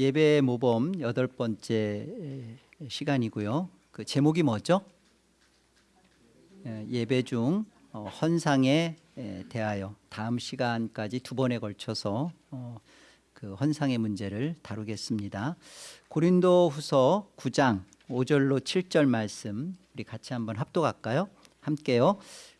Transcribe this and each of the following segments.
예배 모범 여덟 번째 시간이고요. 그 제목이 뭐죠? 예, 예배 중 어, 헌상에 에, 대하여 다음 시간까지 두 번에 걸쳐서 어, 그 헌상의 문제를 다루겠습니다. 고린도후서 9장 5절로 7절 말씀 우리 같이 한번 합독할까요? 함께요.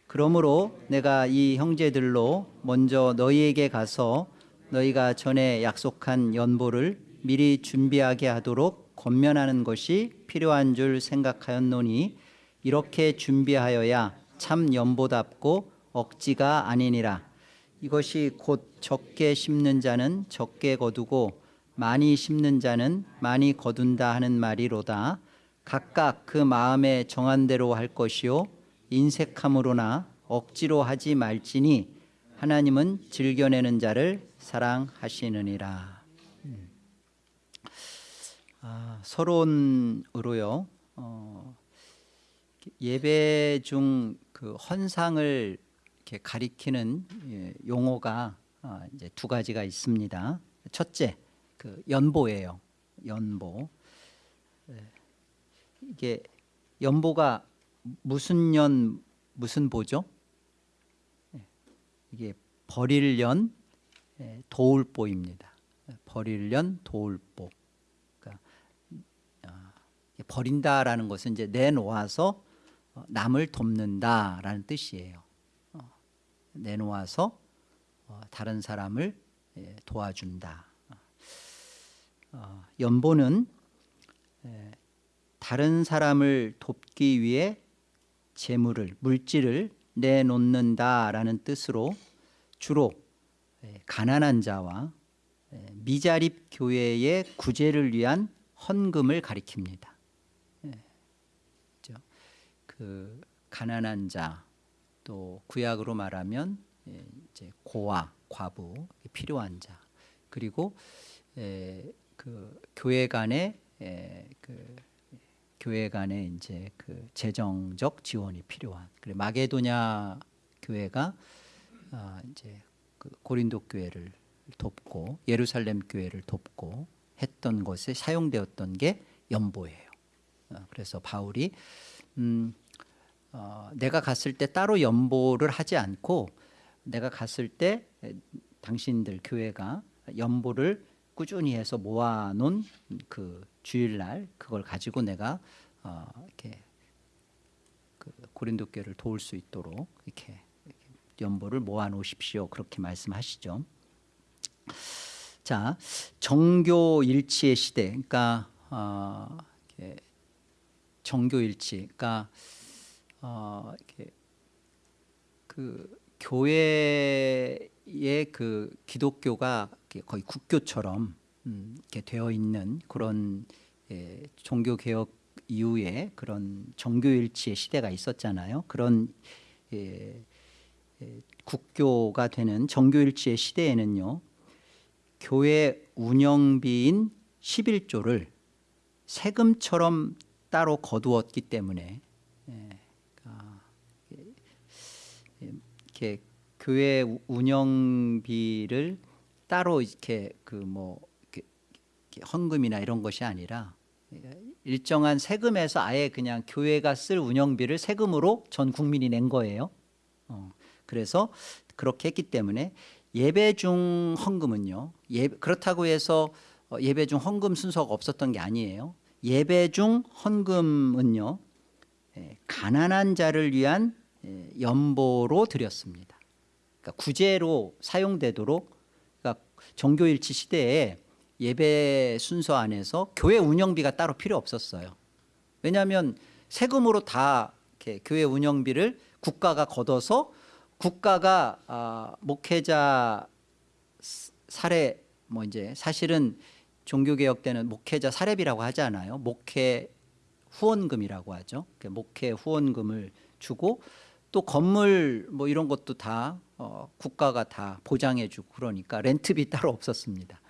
그러므로 내가 이 형제들로 먼저 너희에게 가서 너희가 전에 약속한 연보를 미리 준비하게 하도록 권면하는 것이 필요한 줄 생각하였노니 이렇게 준비하여야 참 연보답고 억지가 아니니라 이것이 곧 적게 심는 자는 적게 거두고 많이 심는 자는 많이 거둔다 하는 말이로다 각각 그 마음에 정한 대로 할 것이요 인색함으로나 억지로 하지 말지니 하나님은 즐겨내는 자를 사랑하시느니라 음. 아, 서론으로요 어, 예배 중 그 헌상을 이렇게 가리키는 예, 용어가 아, 이제 두 가지가 있습니다. 첫째, 그 연보예요. 연보. 예, 이게 연보가 무슨 연 무슨 보죠? 예, 이게 버릴년 예, 도울보입니다. 버릴년 도울보. 버린다라는 것은 이제 내놓아서 어, 남을 돕는다라는 뜻이에요. 어, 내놓아서 어, 다른 사람을 예, 도와준다. 연보는 예, 다른 사람을 돕기 위해 재물을 물질을 내놓는다라는 뜻으로 주로 예, 가난한 자와 미자립 교회의 구제를 위한 헌금을 가리킵니다. 그 가난한 자 또 구약으로 말하면 예, 이제 고아 과부 필요한 자 그리고 에, 그 교회 간의 에, 그 교회 간의 이제 그 재정적 지원이 필요한 그래 마게도냐 교회가 아, 이제 그 고린도 교회를 돕고 예루살렘 교회를 돕고 했던 것에 사용되었던 게 연보예요. 어, 그래서 바울이 음, 어, 내가 갔을 때 따로 연보를 하지 않고 내가 갔을 때 당신들 교회가 연보를 꾸준히 해서 모아놓은 그 주일날 그걸 가지고 내가 어, 이렇게 그 고린도 교회를 도울 수 있도록 이렇게, 이렇게 연보를 모아놓으십시오. 그렇게 말씀하시죠. 자 정교 일치의 시대, 그러니까 어, 정교 일치, 그러니까 어, 이렇게 그 교회의 그 기독교가 거의 국교처럼 음, 이렇게 되어 있는 그런 예, 종교 개혁 이후에 그런 정교일치의 시대가 있었잖아요. 그런 예, 예, 국교가 되는 정교일치의 시대에는요. 교회 운영비인 11조를 세금처럼 따로 거두었기 때문에 예, 이렇게 교회 운영비를 따로 이렇게 그뭐 헌금이나 이런 것이 아니라 일정한 세금에서 아예 그냥 교회가 쓸 운영비를 세금으로 전 국민이 낸 거예요. 어, 그래서 그렇게 했기 때문에 예배 중 헌금은요. 예, 그렇다고 해서 어, 예배 중 헌금 순서가 없었던 게 아니에요. 예배 중 헌금은요. 예, 가난한 자를 위한 예, 연보로 드렸습니다. 그러니까 구제로 사용되도록 그러니까 종교일치 시대에 예배 순서 안에서 교회 운영비가 따로 필요 없었어요. 왜냐하면 세금으로 다 교회 운영비를 국가가 걷어서 국가가 아, 목회자 사례 뭐 이제 사실은 종교개혁 때는 목회자 사례비라고 하지 않아요. 목회 후원금이라고 하죠. 목회 후원금을 주고 또 건물 뭐 이런 것도 다 어, 국가가 다 보장해 주고 그러니까 렌트비 따로 없었습니다.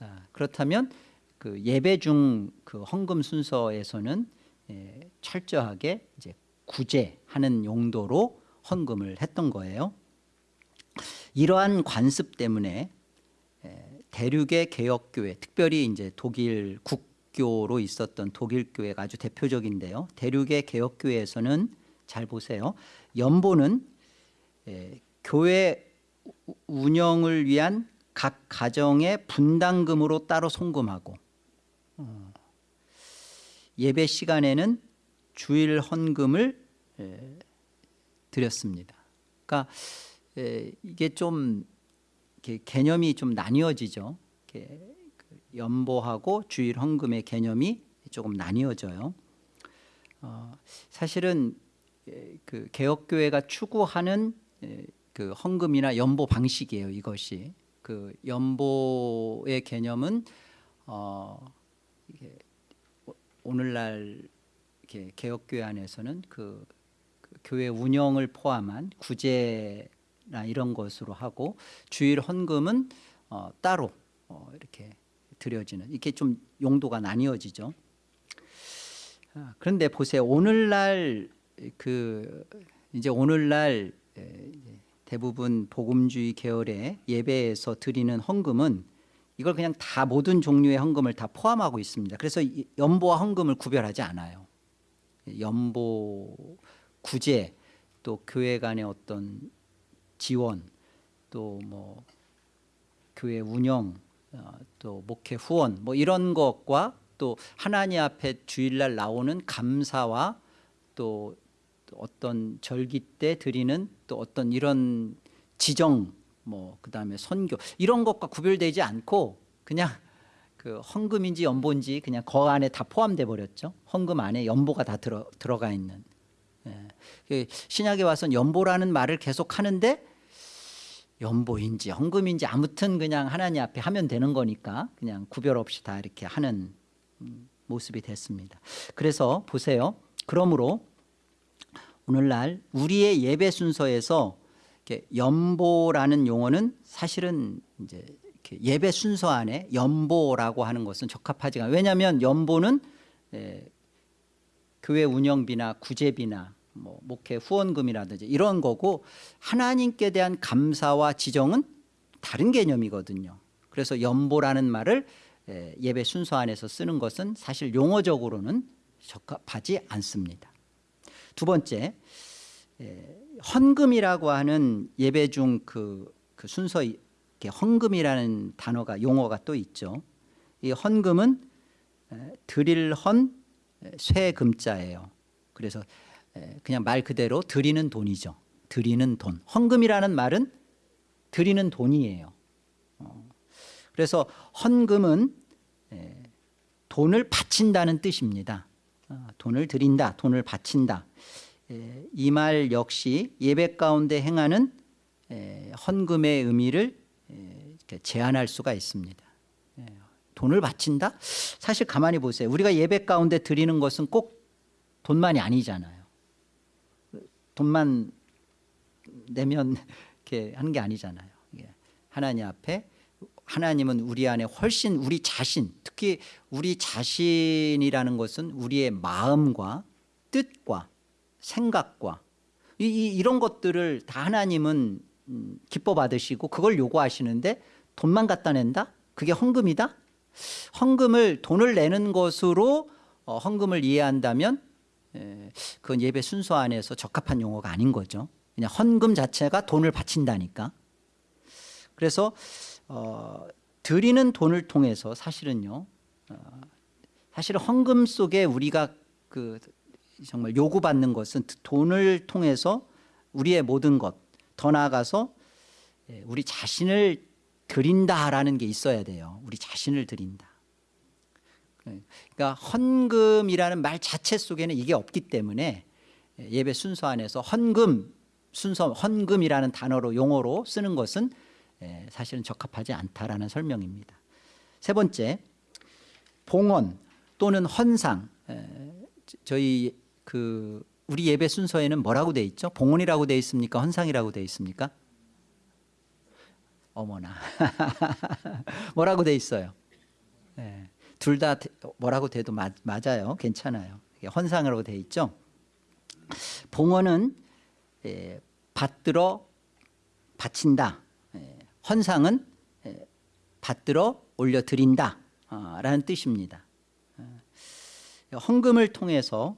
아, 그렇다면 그 예배 중 그 헌금 순서에서는 예, 철저하게 이제 구제하는 용도로 헌금을 했던 거예요. 이러한 관습 때문에 예, 대륙의 개혁교회, 특별히 이제 독일 국교로 있었던 독일 교회가 아주 대표적인데요. 대륙의 개혁교회에서는 잘 보세요. 연보는 에, 교회 우- 운영을 위한 각 가정의 분담금으로 따로 송금하고 어, 예배 시간에는 주일 헌금을 에, 드렸습니다. 그러니까 에, 이게 좀 개념이 좀 나뉘어지죠. 그 연보하고 주일 헌금의 개념이 조금 나뉘어져요. 어, 사실은 에, 그 개혁교회가 추구하는 에, 그 헌금이나 연보 방식이에요. 이것이 그 연보의 개념은 어, 이게 오- 오늘날 이렇게 개혁교회 안에서는 그, 그 교회 운영을 포함한 구제나 이런 것으로 하고 주일 헌금은 어, 따로 어, 이렇게 드려지는 이렇게 좀 용도가 나뉘어지죠. 아, 그런데 보세요. 오늘날 그 이제 오늘날 대부분 복음주의 계열의 예배에서 드리는 헌금은 이걸 그냥 다 모든 종류의 헌금을 다 포함하고 있습니다. 그래서 이 연보와 헌금을 구별하지 않아요. 연보 구제 또 교회 간의 어떤 지원 또 뭐 교회 운영 어, 또 목회 후원 뭐 이런 것과 또 하나님 앞에 주일날 나오는 감사와 또, 또 어떤 절기 때 드리는 또 어떤 이런 지정 뭐 그다음에 선교 이런 것과 구별되지 않고 그냥 그 헌금인지 연보인지 그냥 거 안에 다 포함돼 버렸죠. 헌금 안에 연보가 다 들어 들어가 있는. 예. 그 신약에 와서는 연보라는 말을 계속 하는데 연보인지 헌금인지 아무튼 그냥 하나님 앞에 하면 되는 거니까 그냥 구별 없이 다 이렇게 하는 음, 모습이 됐습니다. 그래서 보세요. 그러므로 오늘날 우리의 예배 순서에서 연보라는 용어는 사실은 이제 예배 순서 안에 연보라고 하는 것은 적합하지가. 왜냐하면 연보는 에, 교회 운영비나 구제비나 뭐 목회 후원금이라든지 이런 거고 하나님께 대한 감사와 지정은 다른 개념이거든요. 그래서 연보라는 말을 에, 예배 순서 안에서 쓰는 것은 사실 용어적으로는 적합하지 않습니다. 두 번째 에, 헌금이라고 하는 예배 중그 순서 이렇게 헌금이라는 단어가 용어가 또 있죠. 이 헌금은 에, 드릴 헌 에, 쇠금자예요. 그래서 에, 그냥 말 그대로 드리는 돈이죠. 드리는 돈. 헌금이라는 말은 드리는 돈이에요. 어, 그래서 헌금은 에, 돈을 바친다는 뜻입니다. 어, 돈을 드린다, 돈을 바친다. 이 말 역시 예배 가운데 행하는 에, 헌금의 의미를 제한할 수가 있습니다. 에, 돈을 바친다? 사실 가만히 보세요. 우리가 예배 가운데 드리는 것은 꼭 돈만이 아니잖아요. 돈만 내면 이렇게 하는 게 아니잖아요. 하나님 앞에 하나님은 우리 안에 훨씬 우리 자신 특히 우리 자신이라는 것은 우리의 마음과 뜻과 생각과 이, 이, 이런 것들을 다 하나님은 음, 기뻐 받으시고 그걸 요구하시는데 돈만 갖다 낸다? 그게 헌금이다? 헌금을 돈을 내는 것으로 어, 헌금을 이해한다면 에, 그건 예배 순서 안에서 적합한 용어가 아닌 거죠. 그냥 헌금 자체가 돈을 바친다니까. 그래서 어, 드리는 돈을 통해서 사실은요. 어, 사실 헌금 속에 우리가 그 정말 요구받는 것은 돈을 통해서 우리의 모든 것, 더 나아가서 예, 우리 자신을 드린다라는 게 있어야 돼요. 우리 자신을 드린다. 그러니까 헌금이라는 말 자체 속에는 이게 없기 때문에 예배 순서 안에서 헌금 순서 헌금이라는 단어로 용어로 쓰는 것은 예, 사실은 적합하지 않다라는 설명입니다. 세 번째 봉헌 또는 헌상 에, 저희 그 우리 예배 순서에는 뭐라고 돼 있죠? 봉헌이라고 돼 있습니까? 헌상이라고 돼 있습니까? 어머나 뭐라고 돼 있어요? 네. 둘다 뭐라고 돼도 맞, 맞아요. 괜찮아요. 헌상으로 돼 있죠. 봉헌은 에, 받들어 바친다. 에, 헌상은 에, 받들어 올려드린다 라는 뜻입니다. 어, 헌금을 통해서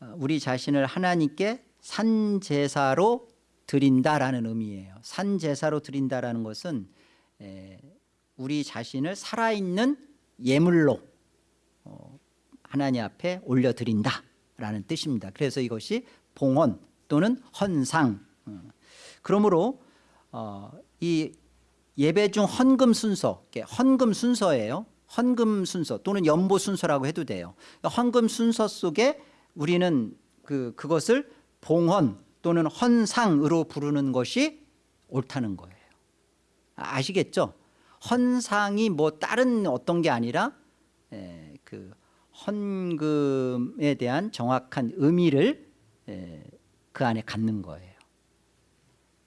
어, 우리 자신을 하나님께 산제사로 드린다라는 의미예요. 산제사로 드린다라는 것은 에, 우리 자신을 살아있는 예물로 어, 하나님 앞에 올려드린다라는 뜻입니다. 그래서 이것이 봉헌 또는 헌상 어, 그러므로 어, 이 예배 중 헌금 순서 헌금 순서예요. 헌금 순서 또는 연보 순서라고 해도 돼요. 헌금 순서 속에 우리는 그, 그것을 봉헌 또는 헌상으로 부르는 것이 옳다는 거예요. 아시겠죠? 헌상이 뭐 다른 어떤 게 아니라 에, 그 헌금에 대한 정확한 의미를 에, 그 안에 갖는 거예요.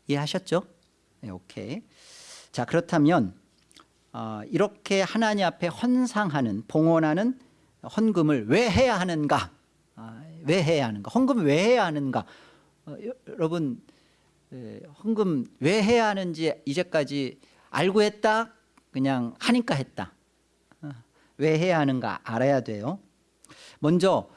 이해하셨죠? 네, 오케이. 자 그렇다면 어, 이렇게 하나님 앞에 헌상하는 봉헌하는 헌금을 왜 해야 하는가? 아, 왜 해야 하는가? 헌금 왜 해야 하는가? 어, 여러분 에, 헌금 왜 해야 하는지 이제까지 알고 했다? 그냥 하니까 했다. 어, 왜 해야 하는가 알아야 돼요. 먼저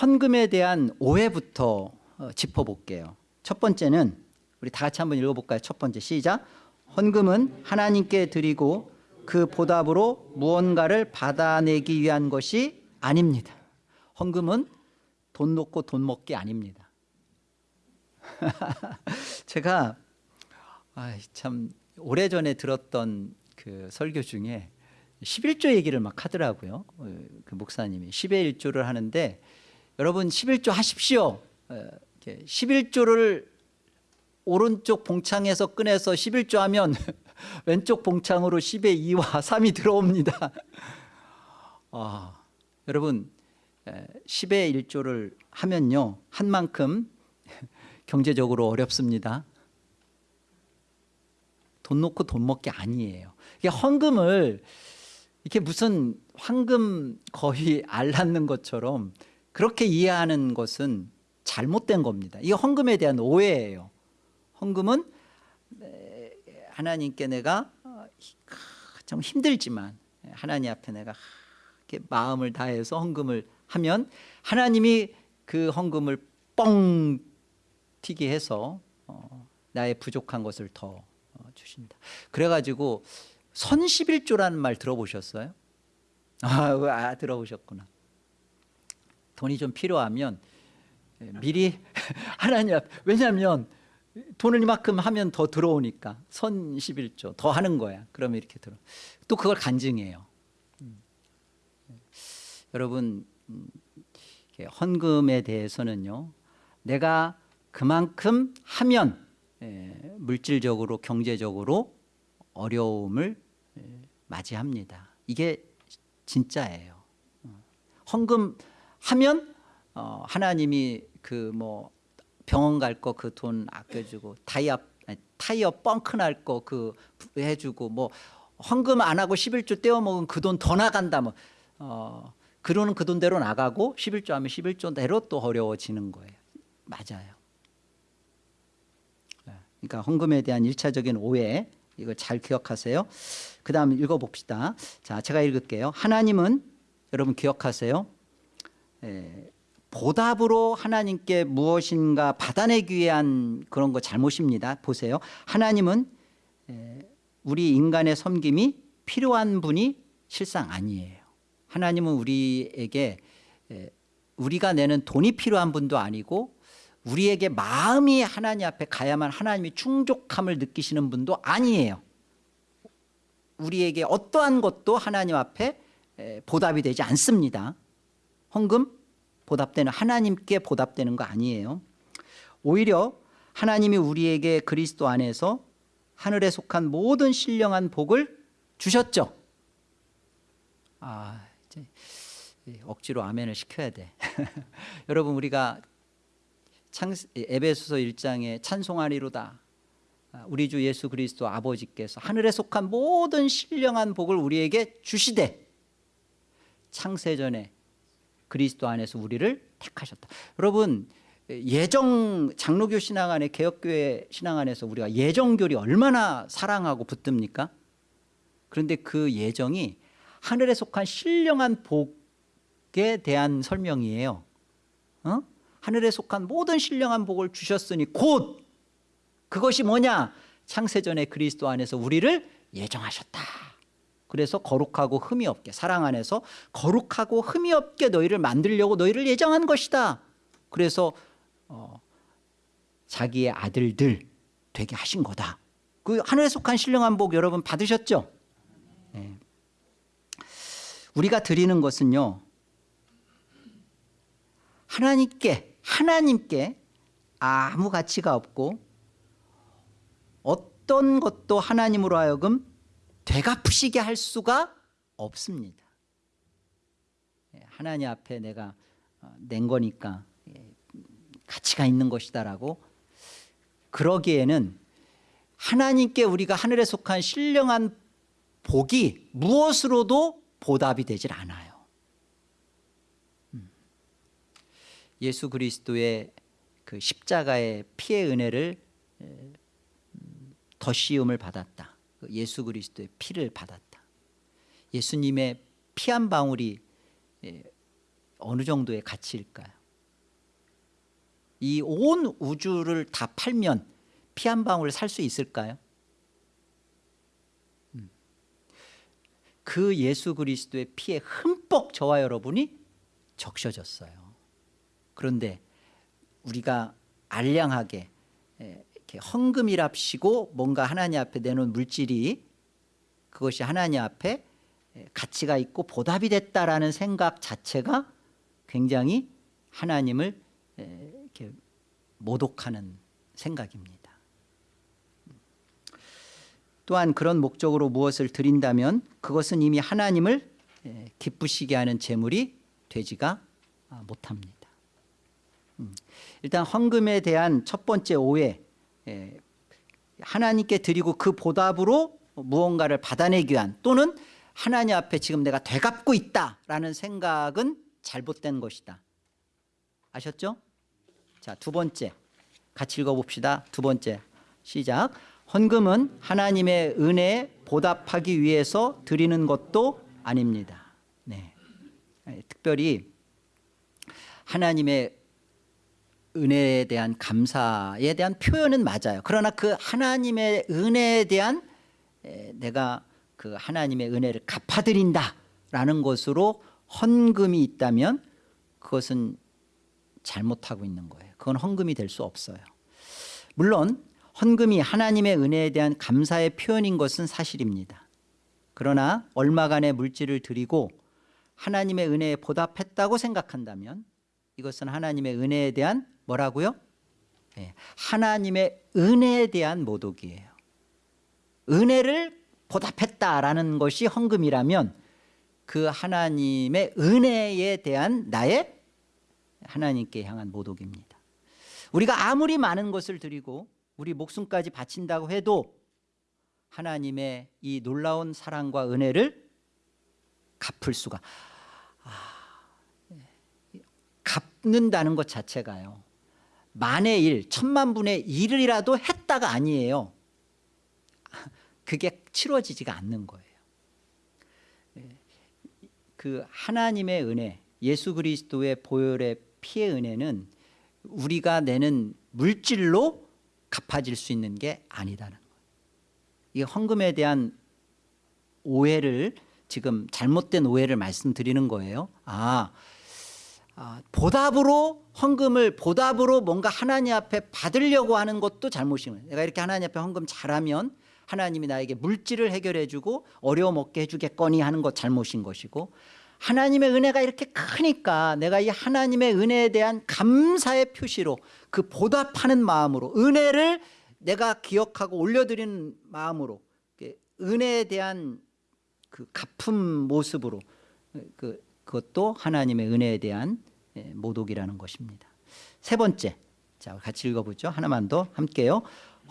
헌금에 대한 오해부터 어, 짚어볼게요. 첫 번째는 우리 다 같이 한번 읽어볼까요? 첫 번째 시작. 헌금은 하나님께 드리고 그 보답으로 무언가를 받아내기 위한 것이 아닙니다. 헌금은 돈 놓고 돈 먹기 아닙니다. 제가 참 오래전에 들었던 그 설교 중에 11조 얘기를 막 하더라고요. 어, 그 목사님이 10의 1조를 하는데 여러분 11조 하십시오. 11조를 어, 오른쪽 봉창에서 꺼내서 11조 하면 왼쪽 봉창으로 10의 2와 3이 들어옵니다. 아, 여러분 10의 1조를 하면요 한 만큼 경제적으로 어렵습니다. 돈 놓고 돈 먹기 아니에요. 이게 헌금을 이렇게 무슨 황금 거의 알 낳는 것처럼 그렇게 이해하는 것은 잘못된 겁니다. 이게 헌금에 대한 오해예요. 헌금은 하나님께 내가 좀 힘들지만 하나님 앞에 내가 이렇게 마음을 다해서 헌금을 하면 하나님이 그 헌금을 뻥 튀게 해서 어, 나의 부족한 것을 더 어, 주신다. 그래가지고 선십일조라는 말 들어보셨어요? 아, 아 들어보셨구나. 돈이 좀 필요하면 미리 하나님 앞 왜냐하면 돈을 이만큼 하면 더 들어오니까 선 11조 더 하는 거야. 그러면 이렇게 들어. 또 그걸 간증해요. 음. 여러분 음, 헌금에 대해서는요. 내가 그만큼 하면 예, 물질적으로 경제적으로 어려움을 예, 맞이합니다. 이게 진짜예요. 어. 헌금 하면 어, 하나님이 그뭐 병원 갈 거 그 돈 아껴주고 타이어 타이어 뻥크 날 거 그 해주고 뭐 헌금 안 하고 11조 떼어 먹은 그 돈 더 나간다 뭐 어, 그 돈은 그 돈대로 나가고 11조 하면 11조대로 또 어려워지는 거예요. 맞아요. 네. 그러니까 헌금에 대한 일차적인 오해 이걸 잘 기억하세요. 그 다음 읽어봅시다. 자, 제가 읽을게요. 하나님은 여러분 기억하세요. 에, 보답으로 하나님께 무엇인가 받아내기 위한 그런 거 잘못입니다. 보세요. 하나님은 에, 우리 인간의 섬김이 필요한 분이 실상 아니에요. 하나님은 우리에게 에, 우리가 내는 돈이 필요한 분도 아니고 우리에게 마음이 하나님 앞에 가야만 하나님이 충족함을 느끼시는 분도 아니에요. 우리에게 어떠한 것도 하나님 앞에 보답이 되지 않습니다. 헌금 보답되는 하나님께 보답되는 거 아니에요. 오히려 하나님이 우리에게 그리스도 안에서 하늘에 속한 모든 신령한 복을 주셨죠. 아, 이제 억지로 아멘을 시켜야 돼. 여러분 우리가 창, 에베소서 1장에 찬송하리로다. 아, 우리 주 예수 그리스도 아버지께서 하늘에 속한 모든 신령한 복을 우리에게 주시되 창세전에 그리스도 안에서 우리를 택하셨다. 여러분 예정 장로교 신앙 안에 개혁교회 신앙 안에서 우리가 예정교리 얼마나 사랑하고 붙듭니까? 그런데 그 예정이 하늘에 속한 신령한 복에 대한 설명이에요. 어? 하늘에 속한 모든 신령한 복을 주셨으니 곧 그것이 뭐냐? 창세전에 그리스도 안에서 우리를 예정하셨다. 그래서 거룩하고 흠이 없게 사랑 안에서 거룩하고 흠이 없게 너희를 만들려고 너희를 예정한 것이다. 그래서 어, 자기의 아들들 되게 하신 거다. 그 하늘에 속한 신령한 복 여러분 받으셨죠? 네. 우리가 드리는 것은요. 하나님께 하나님께 아무 가치가 없고 어떤 것도 하나님으로 하여금 되갚으시게 할 수가 없습니다. 예, 하나님 앞에 내가 어, 낸 거니까 예, 가치가 있는 것이다라고 그러기에는 하나님께 우리가 하늘에 속한 신령한 복이 무엇으로도 보답이 되질 않아요. 음. 예수 그리스도의 그 십자가의 피의 은혜를 음, 더 씌움을 받았다. 그 예수 그리스도의 피를 받았다. 예수님의 피 한 방울이 예, 어느 정도의 가치일까요? 이 온 우주를 다 팔면 피 한 방울 살 수 있을까요? 음. 그 예수 그리스도의 피에 흠뻑 저와 여러분이 적셔졌어요. 그런데 우리가 알량하게 예, 헌금이랍시고 뭔가 하나님 앞에 내놓은 물질이 그것이 하나님 앞에 가치가 있고 보답이 됐다라는 생각 자체가 굉장히 하나님을 이렇게 모독하는 생각입니다. 또한 그런 목적으로 무엇을 드린다면 그것은 이미 하나님을 기쁘시게 하는 제물이 되지가 못합니다. 음. 일단 헌금에 대한 첫 번째 오해 예, 하나님께 드리고 그 보답으로 무언가를 받아내기 위한 또는 하나님 앞에 지금 내가 되갚고 있다라는 생각은 잘못된 것이다. 아셨죠? 자, 두 번째. 같이 읽어봅시다. 두 번째. 시작. 헌금은 하나님의 은혜에 보답하기 위해서 드리는 것도 아닙니다. 네. 예, 특별히 하나님의 은혜에 대한 감사에 대한 표현은 맞아요. 그러나 그 하나님의 은혜에 대한 내가 그 하나님의 은혜를 갚아드린다 라는 것으로 헌금이 있다면 그것은 잘못하고 있는 거예요. 그건 헌금이 될 수 없어요. 물론 헌금이 하나님의 은혜에 대한 감사의 표현인 것은 사실입니다. 그러나 얼마간의 물질을 드리고 하나님의 은혜에 보답했다고 생각한다면 이것은 하나님의 은혜에 대한 뭐라고요? 네. 하나님의 은혜에 대한 모독이에요. 은혜를 보답했다라는 것이 헌금이라면 그 하나님의 은혜에 대한 나의 하나님께 향한 모독입니다. 우리가 아무리 많은 것을 드리고 우리 목숨까지 바친다고 해도 하나님의 이 놀라운 사랑과 은혜를 갚을 수가 아, 네. 갚는다는 것 자체가요 만의 일, 천만 분의 일이라도 했다가 아니에요. 그게 치러지지가 않는 거예요. 예. 그 하나님의 은혜, 예수 그리스도의 보혈의 피의 은혜는 우리가 내는 물질로 갚아질 수 있는 게 아니다는 거예요. 이 헌금에 대한 오해를 지금 잘못된 오해를 말씀드리는 거예요. 아, 아, 보답으로 헌금을 보답으로 뭔가 하나님 앞에 받으려고 하는 것도 잘못이에요. 내가 이렇게 하나님 앞에 헌금 잘하면 하나님이 나에게 물질을 해결해 주고 어려움 없게 해주겠거니 하는 것 잘못인 것이고 하나님의 은혜가 이렇게 크니까 내가 이 하나님의 은혜에 대한 감사의 표시로 그 보답하는 마음으로 은혜를 내가 기억하고 올려드리는 마음으로 은혜에 대한 그 갚음 모습으로 그 그것도 하나님의 은혜에 대한 예, 모독이라는 것입니다. 세 번째, 자 같이 읽어보죠. 하나만 더 함께요.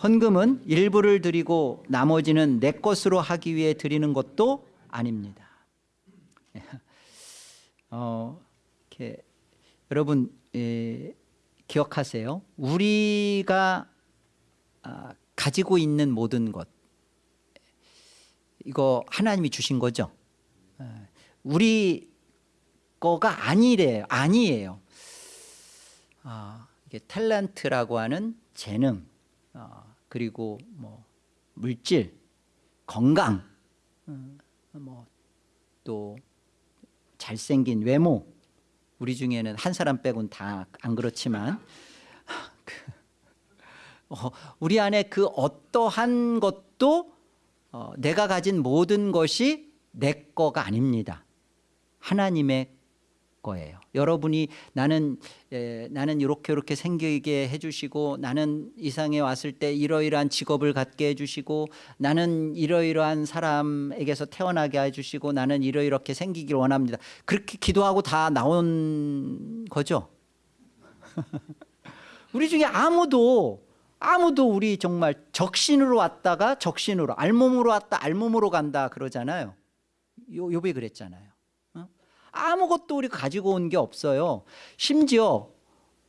헌금은 일부를 드리고 나머지는 내 것으로 하기 위해 드리는 것도 아닙니다. 어, 이렇게 여러분 예, 기억하세요. 우리가 아, 가지고 있는 모든 것 이거 하나님이 주신 거죠. 예, 우리 거가 아니래요. 아니에요. 아, 이게 탤런트라고 하는 재능, 어, 그리고 뭐 물질, 건강, 어, 뭐또 잘생긴 외모. 우리 중에는 한 사람 빼곤 다 안 그렇지만 그, 어, 우리 안에 그 어떠한 것도 어, 내가 가진 모든 것이 내 거가 아닙니다. 하나님의 거예요. 여러분이 나는 에, 나는 이렇게 이렇게 생기게 해주시고 나는 이상에 왔을 때 이러이러한 직업을 갖게 해주시고 나는 이러이러한 사람에게서 태어나게 해주시고 나는 이러이렇게 생기기를 원합니다. 그렇게 기도하고 다 나온 거죠. 우리 중에 아무도 아무도 우리 정말 적신으로 왔다가 적신으로 알몸으로 왔다 알몸으로 간다 그러잖아요. 요, 욥이 그랬잖아요. 어? 아무것도 우리가 가지고 온 게 없어요. 심지어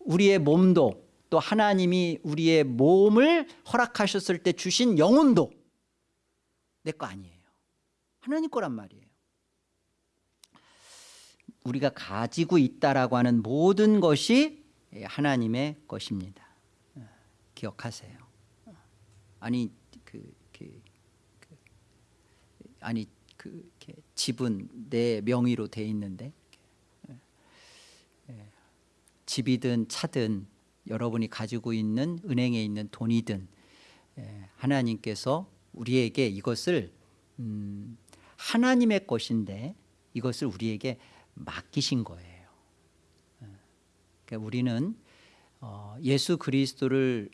우리의 몸도 또 하나님이 우리의 몸을 허락하셨을 때 주신 영혼도 내 거 아니에요. 하나님 거란 말이에요. 우리가 가지고 있다라고 하는 모든 것이 하나님의 것입니다. 기억하세요. 아니 그, 그, 그 아니 그 집은 내 명의로 돼 있는데 예. 집이든 차든 여러분이 가지고 있는 은행에 있는 돈이든 예, 하나님께서 우리에게 이것을 음, 하나님의 것인데 이것을 우리에게 맡기신 거예요. 예. 그러니까 우리는 어, 예수 그리스도를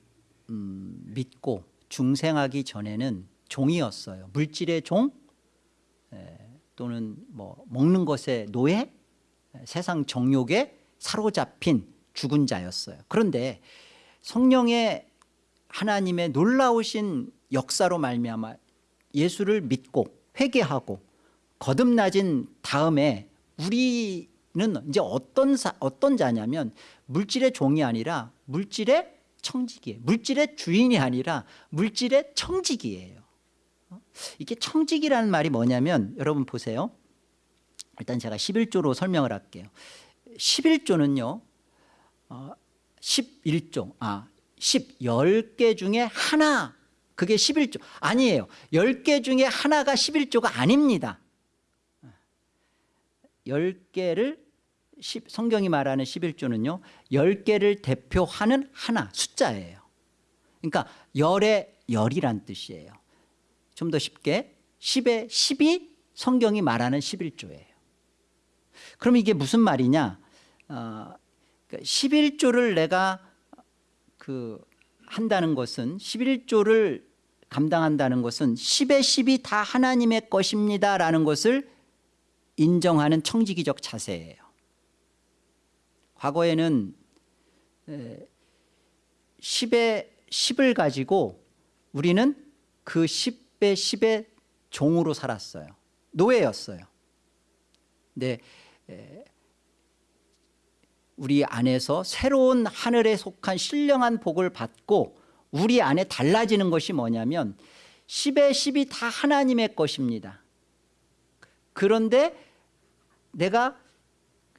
음, 믿고 중생하기 전에는 종이었어요. 물질의 종 에, 또는 뭐 먹는 것의 노예, 에, 세상 정욕에 사로잡힌 죽은 자였어요. 그런데 성령의 하나님의 놀라우신 역사로 말미암아 예수를 믿고 회개하고 거듭나진 다음에 우리는 이제 어떤 사, 어떤 자냐면 물질의 종이 아니라 물질의 청직이에요. 물질의 주인이 아니라 물질의 청직이에요. 어? 이게 청직이라는 말이 뭐냐면 여러분 보세요. 일단 제가 11조로 설명을 할게요. 11조는요. 어, 11조. 아, 10, 10개 중에 하나. 그게 11조. 아니에요. 10개 중에 하나가 11조가 아닙니다. 10개를 성경이 말하는 11조는요 10개를 대표하는 하나 숫자예요 그러니까 열의 열이란 뜻이에요 좀 더 쉽게 10의 10이 성경이 말하는 11조예요. 그럼 이게 무슨 말이냐? 어, 11조를 그러니까 내가 그 한다는 것은 11조를 감당한다는 것은 10의 10이 다 하나님의 것입니다 라는 것을 인정하는 청지기적 자세예요. 과거에는 10의 10을 가지고 우리는 그 10 의 10의 종으로 살았어요. 노예였어요. 근데 우리 안에서 새로운 하늘에 속한 신령한 복을 받고 우리 안에 달라지는 것이 뭐냐면 10의 10이 다 하나님의 것입니다. 그런데 내가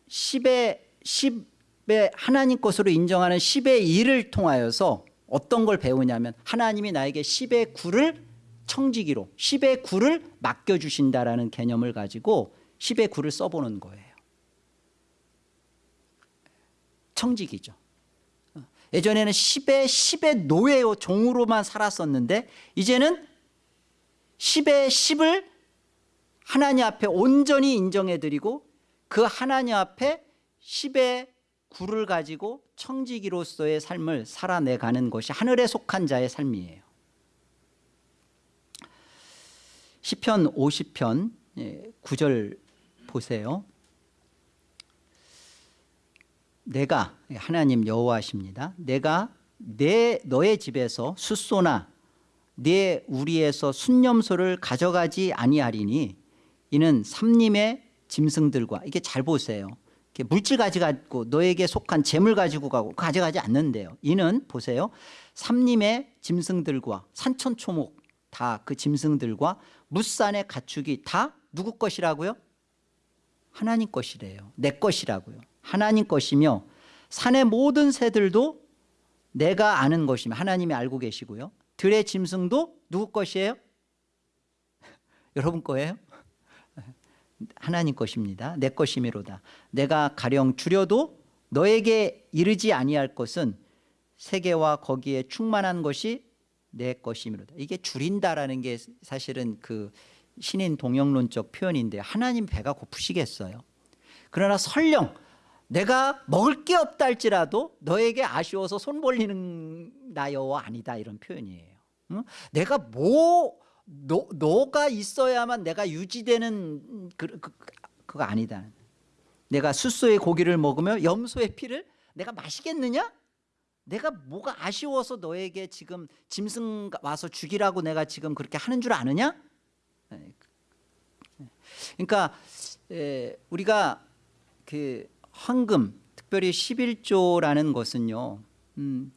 10의 10 10의 하나님 것으로 인정하는 10의 1을 통하여서 어떤 걸 배우냐면 하나님이 나에게 10의 9를 청지기로 10의 9를 맡겨주신다라는 개념을 가지고 10의 9를 써보는 거예요. 청지기죠. 예전에는 10의 10의 노예요 종으로만 살았었는데 이제는 10의 10을 하나님 앞에 온전히 인정해드리고 그 하나님 앞에 10의 구를 가지고 청지기로서의 삶을 살아내가는 것이 하늘에 속한 자의 삶이에요. 시편 50편 9절 보세요. 내가 하나님 여호와십니다. 내가 내 너의 집에서 숫소나 내 우리에서 순념소를 가져가지 아니하리니 이는 삼림의 짐승들과 이게 잘 보세요. 물질 가져가고 너에게 속한 재물 가지고 가고 가져가지 않는데요. 이는 보세요. 삼림의 짐승들과 산천초목 다 그 짐승들과 무산의 가축이 다 누구 것이라고요? 하나님 것이래요. 내 것이라고요. 하나님 것이며 산의 모든 새들도 내가 아는 것이며 하나님이 알고 계시고요. 들의 짐승도 누구 것이에요? 여러분 거예요? 하나님 것입니다. 내 것이미로다. 내가 가령 줄여도 너에게 이르지 아니할 것은 세계와 거기에 충만한 것이 내 것이미로다. 이게 줄인다라는 게 사실은 그 신인 동영론적 표현인데 하나님 배가 고프시겠어요. 그러나 설령 내가 먹을 게 없다 할지라도 너에게 아쉬워서 손 벌리는 나여와 아니다 이런 표현이에요. 응? 내가 뭐 너, 너가 있어야만 내가 유지되는 그, 그, 그거 아니다. 내가 숫소의 고기를 먹으며 염소의 피를 내가 마시겠느냐? 내가 뭐가 아쉬워서 너에게 지금 짐승 와서 죽이라고 내가 지금 그렇게 하는 줄 아느냐? 그러니까 에, 우리가 그 헌금 특별히 11조라는 것은요 음,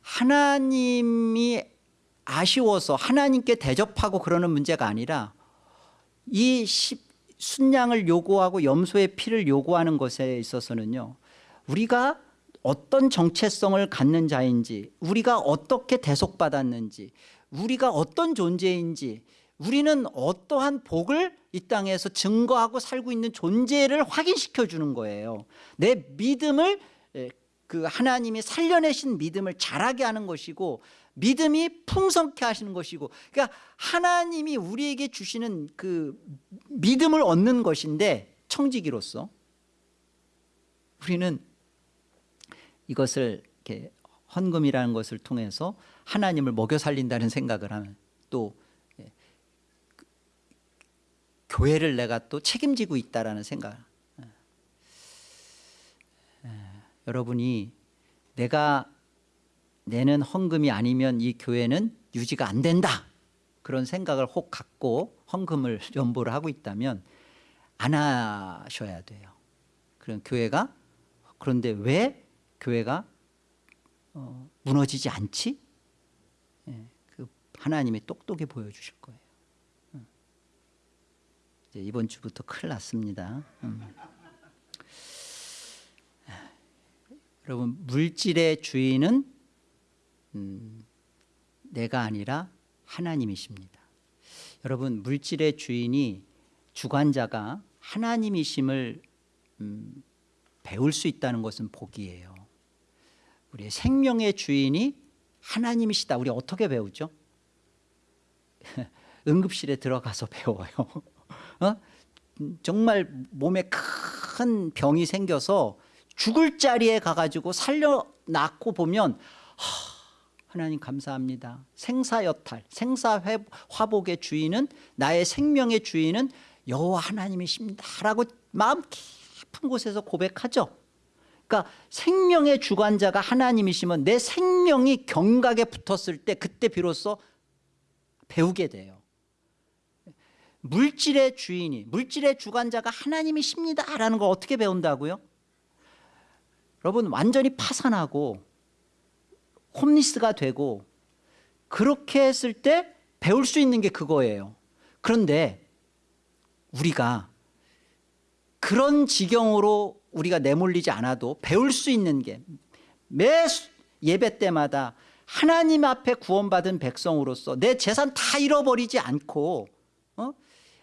하나님이 아쉬워서 하나님께 대접하고 그러는 문제가 아니라 이 십, 순양을 요구하고 염소의 피를 요구하는 것에 있어서는요 우리가 어떤 정체성을 갖는 자인지 우리가 어떻게 대속받았는지 우리가 어떤 존재인지 우리는 어떠한 복을 이 땅에서 증거하고 살고 있는 존재를 확인시켜 주는 거예요. 내 믿음을 그 하나님이 살려내신 믿음을 자라게 하는 것이고 믿음이 풍성케 하시는 것이고 그러니까 하나님이 우리에게 주시는 그 믿음을 얻는 것인데 청지기로서 우리는 이것을 이렇게 헌금이라는 것을 통해서 하나님을 먹여 살린다는 생각을 하면 또 예, 그 교회를 내가 또 책임지고 있다라는 생각. 예. 예, 여러분이 내가 내는 헌금이 아니면 이 교회는 유지가 안 된다. 그런 생각을 혹 갖고 헌금을 연보를 하고 있다면 안 하셔야 돼요. 그럼 교회가 그런데 왜 교회가 어, 무너지지 않지? 예, 그 하나님이 똑똑히 보여주실 거예요. 음. 이제 이번 주부터 큰일 났습니다. 음. 여러분 물질의 주인은 음, 내가 아니라 하나님이십니다. 여러분 물질의 주인이 주관자가 하나님이심을 음, 배울 수 있다는 것은 복이에요. 우리의 생명의 주인이 하나님이시다. 우리 어떻게 배우죠? 응급실에 들어가서 배워요. 어? 정말 몸에 큰 병이 생겨서 죽을 자리에 가가지고 살려놨고 보면 하, 하나님 감사합니다. 생사여탈, 생사화복의 주인은 나의 생명의 주인은 여호와 하나님이십니다. 라고 마음 깊은 곳에서 고백하죠. 그러니까 생명의 주관자가 하나님이시면 내 생명이 경각에 붙었을 때 그때 비로소 배우게 돼요. 물질의 주인이 물질의 주관자가 하나님이십니다 라는 걸 어떻게 배운다고요? 여러분 완전히 파산하고 홈리스가 되고 그렇게 했을 때 배울 수 있는 게 그거예요 그런데 우리가 그런 지경으로 우리가 내몰리지 않아도 배울 수 있는 게 매 예배 때마다 하나님 앞에 구원받은 백성으로서 내 재산 다 잃어버리지 않고 어?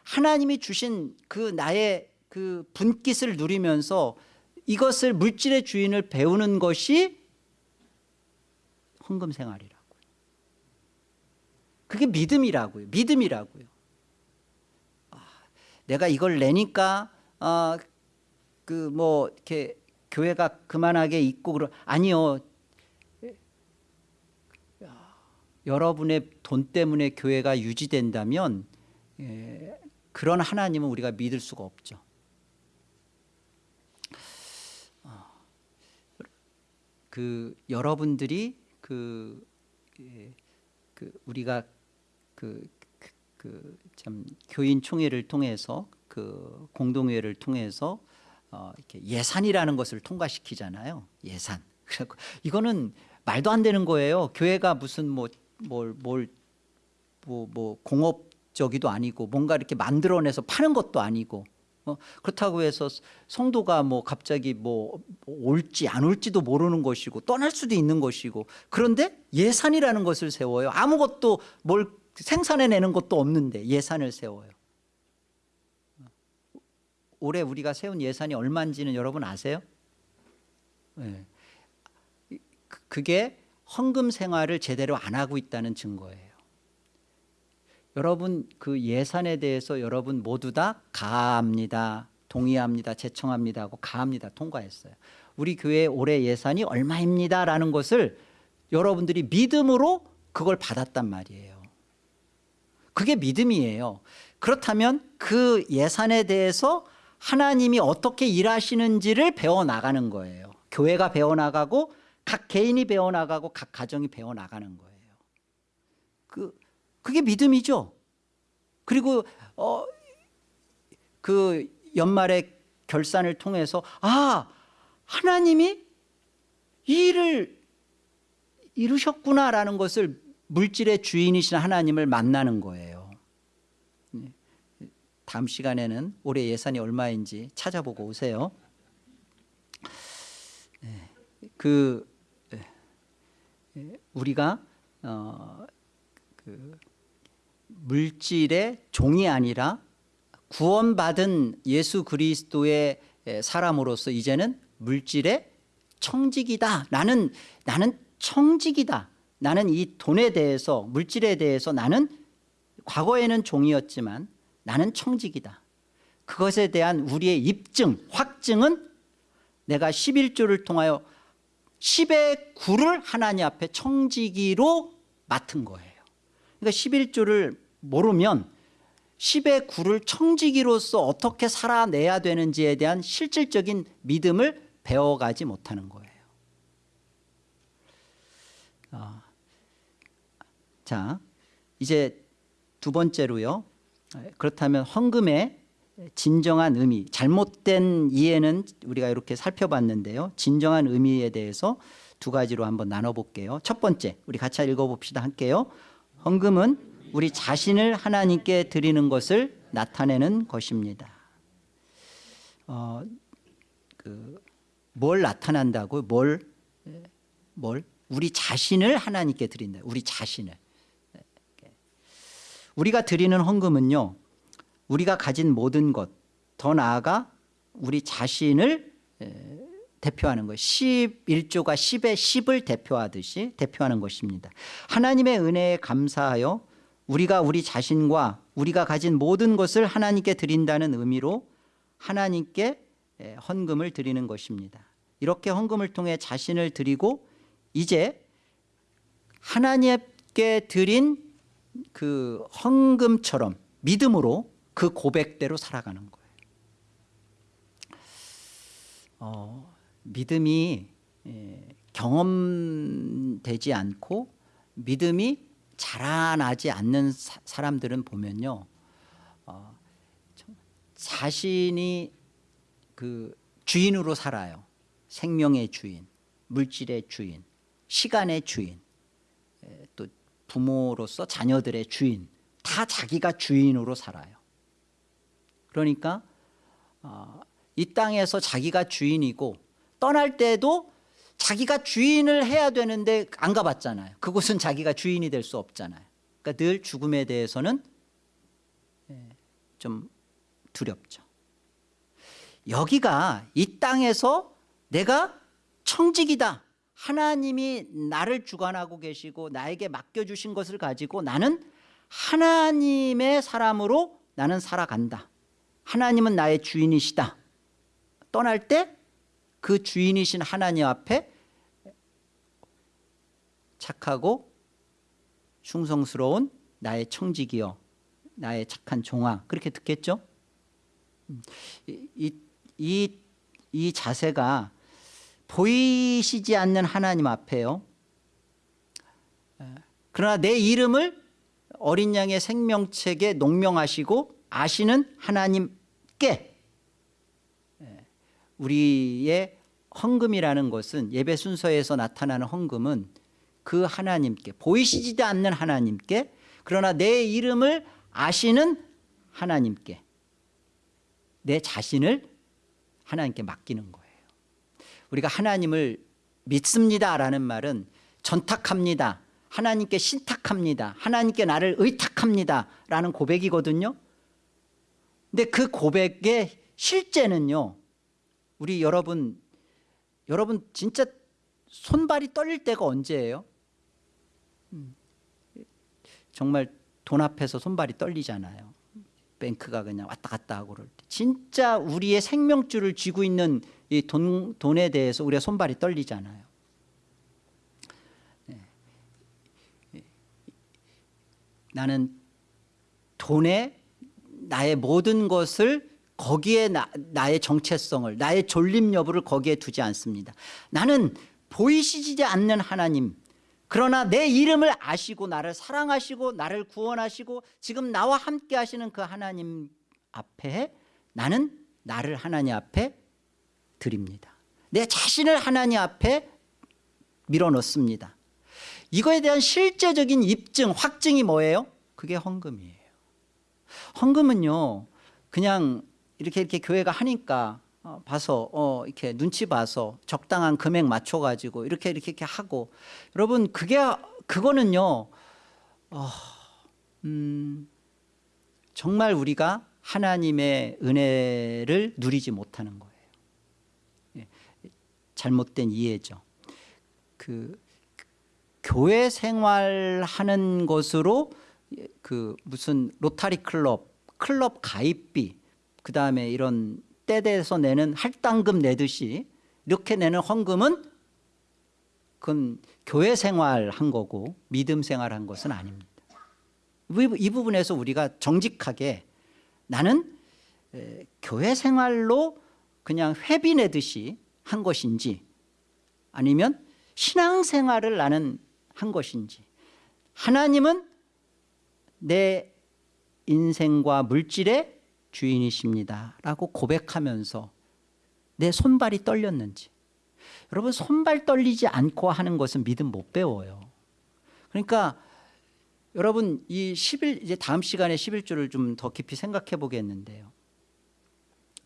하나님이 주신 그 나의 그 분깃을 누리면서 이것을 물질의 주인을 배우는 것이 헌금 생활이라고요. 그게 믿음이라고요. 믿음이라고요. 아, 내가 이걸 내니까 어, 그 뭐 이렇게 교회가 그만하게 있고 그러 아니요. 여러분의 돈 때문에 교회가 유지된다면 예, 그런 하나님은 우리가 믿을 수가 없죠. 어, 그 여러분들이 그, 예, 그 우리가 그 그참 그 교인 총회를 통해서 그 공동회를 통해서 어 이렇게 예산이라는 것을 통과시키잖아요. 예산. 그래고 이거는 말도 안 되는 거예요. 교회가 무슨 뭐뭘뭘 뭐, 뭐 공업적이도 아니고 뭔가 이렇게 만들어내서 파는 것도 아니고 어, 그렇다고 해서 성도가 뭐 갑자기 뭐 올지 안 올지도 모르는 것이고 떠날 수도 있는 것이고 그런데 예산이라는 것을 세워요. 아무것도 뭘 생산해내는 것도 없는데 예산을 세워요. 올해 우리가 세운 예산이 얼마인지는 여러분 아세요? 네. 그- 그게 헌금 생활을 제대로 안 하고 있다는 증거예요. 여러분 그 예산에 대해서 여러분 모두 다 가합니다. 동의합니다. 제청합니다 하고 가합니다. 통과했어요. 우리 교회 올해 예산이 얼마입니다 라는 것을 여러분들이 믿음으로 그걸 받았단 말이에요. 그게 믿음이에요. 그렇다면 그 예산에 대해서 하나님이 어떻게 일하시는지를 배워 나가는 거예요. 교회가 배워 나가고 각 개인이 배워 나가고 각 가정이 배워 나가는 거예요. 그 그게 믿음이죠. 그리고 어, 그 연말에 결산을 통해서 아 하나님이 이 일을 이루셨구나라는 것을 물질의 주인이신 하나님을 만나는 거예요. 네. 다음 시간에는 올해 예산이 얼마인지 찾아보고 오세요. 네. 그 네. 우리가 어, 그 물질의 종이 아니라 구원받은 예수 그리스도의 사람으로서 이제는 물질의 청직이다. 나는 나는 청직이다. 나는 이 돈에 대해서 물질에 대해서 나는 과거에는 종이었지만 나는 청직이다. 그것에 대한 우리의 입증, 확증은 내가 11조를 통하여 10의 9를 하나님 앞에 청지기로 맡은 거예요. 그러니까 11조를 모르면 10의 9를 청지기로서 어떻게 살아내야 되는지에 대한 실질적인 믿음을 배워가지 못하는 거예요. 어. 자, 이제 두 번째로요. 그렇다면 헌금의 진정한 의미, 잘못된 이해는 우리가 이렇게 살펴봤는데요. 진정한 의미에 대해서 두 가지로 한번 나눠볼게요. 첫 번째, 우리 같이 읽어봅시다. 할게요. 헌금은 우리 자신을 하나님께 드리는 것을 나타내는 것입니다. 어, 그, 뭘 나타난다고? 뭘, 뭘? 우리 자신을 하나님께 드린다. 우리 자신을. 우리가 드리는 헌금은요. 우리가 가진 모든 것, 더 나아가 우리 자신을 대표하는 거예요. 11조가 10의 10을 대표하듯이 대표하는 것입니다. 하나님의 은혜에 감사하여 우리가 우리 자신과 우리가 가진 모든 것을 하나님께 드린다는 의미로 하나님께 헌금을 드리는 것입니다. 이렇게 헌금을 통해 자신을 드리고 이제 하나님께 드린 그 헌금처럼 믿음으로 그 고백대로 살아가는 거예요. 어, 믿음이 경험되지 않고 믿음이 자라나지 않는 사, 사람들은 보면요, 어, 자신이 그 주인으로 살아요. 생명의 주인, 물질의 주인, 시간의 주인, 또 부모로서 자녀들의 주인, 다 자기가 주인으로 살아요. 그러니까 어, 이 땅에서 자기가 주인이고 떠날 때도 자기가 주인을 해야 되는데 안 가봤잖아요. 그곳은 자기가 주인이 될 수 없잖아요. 그러니까 늘 죽음에 대해서는 좀 두렵죠. 여기가 이 땅에서 내가 청직이다. 하나님이 나를 주관하고 계시고 나에게 맡겨주신 것을 가지고 나는 하나님의 사람으로 나는 살아간다. 하나님은 나의 주인이시다. 떠날 때 그 주인이신 하나님 앞에 착하고 충성스러운 나의 청직이여 나의 착한 종아 그렇게 듣겠죠? 이, 이, 이, 이 자세가 보이시지 않는 하나님 앞에요. 그러나 내 이름을 어린 양의 생명책에 농명하시고 아시는 하나님께 우리의 헌금이라는 것은 예배 순서에서 나타나는 헌금은 그 하나님께 보이시지도 않는 하나님께 그러나 내 이름을 아시는 하나님께 내 자신을 하나님께 맡기는 거예요 우리가 하나님을 믿습니다라는 말은 전탁합니다. 하나님께 신탁합니다. 하나님께 나를 의탁합니다 라는 고백이거든요. 근데 그 고백의 실제는요 우리 여러분 여러분 진짜 손발이 떨릴 때가 언제예요? 음, 정말 돈 앞에서 손발이 떨리잖아요. 뱅크가 그냥 왔다 갔다 하고 그럴 때. 진짜 우리의 생명줄을 쥐고 있는 이 돈, 돈에 대해서 우리가 손발이 떨리잖아요 네. 나는 돈에 나의 모든 것을 거기에 나, 나의 정체성을 나의 존립 여부를 거기에 두지 않습니다 나는 보이시지 않는 하나님 그러나 내 이름을 아시고 나를 사랑하시고 나를 구원하시고 지금 나와 함께 하시는 그 하나님 앞에 나는 나를 하나님 앞에 드립니다. 내 자신을 하나님 앞에 밀어넣습니다. 이거에 대한 실제적인 입증 확증이 뭐예요? 그게 헌금이에요. 헌금은요 그냥 이렇게 이렇게 교회가 하니까 어, 봐서 어, 이렇게 눈치 봐서 적당한 금액 맞춰 가지고 이렇게 이렇게 이렇게 하고. 여러분 그게 그거는요 어, 음, 정말 우리가 하나님의 은혜를 누리지 못하는 거예요. 예, 잘못된 이해죠. 그 교회 생활하는 것으로 그 무슨 로타리 클럽 클럽 가입비 그 다음에 이런 떼대서 내는 할당금 내듯이 이렇게 내는 헌금은 그건 교회 생활한 거고 믿음 생활한 것은 아닙니다. 이 부분에서 우리가 정직하게 나는 교회 생활로 그냥 회비 내듯이 한 것인지 아니면 신앙생활을 나는 한 것인지. 하나님은 내 인생과 물질의 주인이십니다 라고 고백하면서 내 손발이 떨렸는지. 여러분 손발 떨리지 않고 하는 것은 믿음 못 배워요. 그러니까 여러분 이 11, 이제 다음 시간에 11조를 좀 더 깊이 생각해 보겠는데요.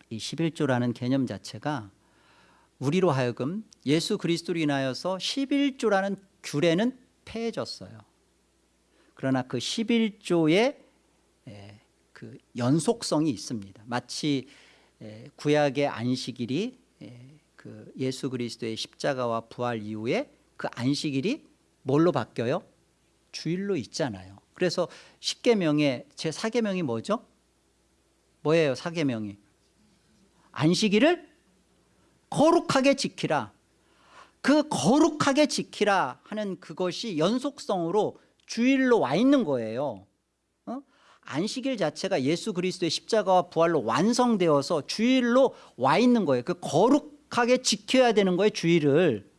이 11조라는 개념 자체가 우리로 하여금 예수 그리스도로 인하여서 11조라는 규례는 폐해졌어요 그러나 그 11조의 그 연속성이 있습니다. 마치 구약의 안식일이 그 예수 그리스도의 십자가와 부활 이후에 그 안식일이 뭘로 바뀌어요? 주일로 있잖아요. 그래서 십계명의 제 사계명이 뭐죠? 뭐예요? 사계명이 안식일을 거룩하게 지키라. 그 거룩하게 지키라 하는 그것이 연속성으로 주일로 와 있는 거예요. 안식일 자체가 예수 그리스도의 십자가와 부활로 완성되어서 주일로 와 있는 거예요 그 거룩하게 지켜야 되는 거예요 주일을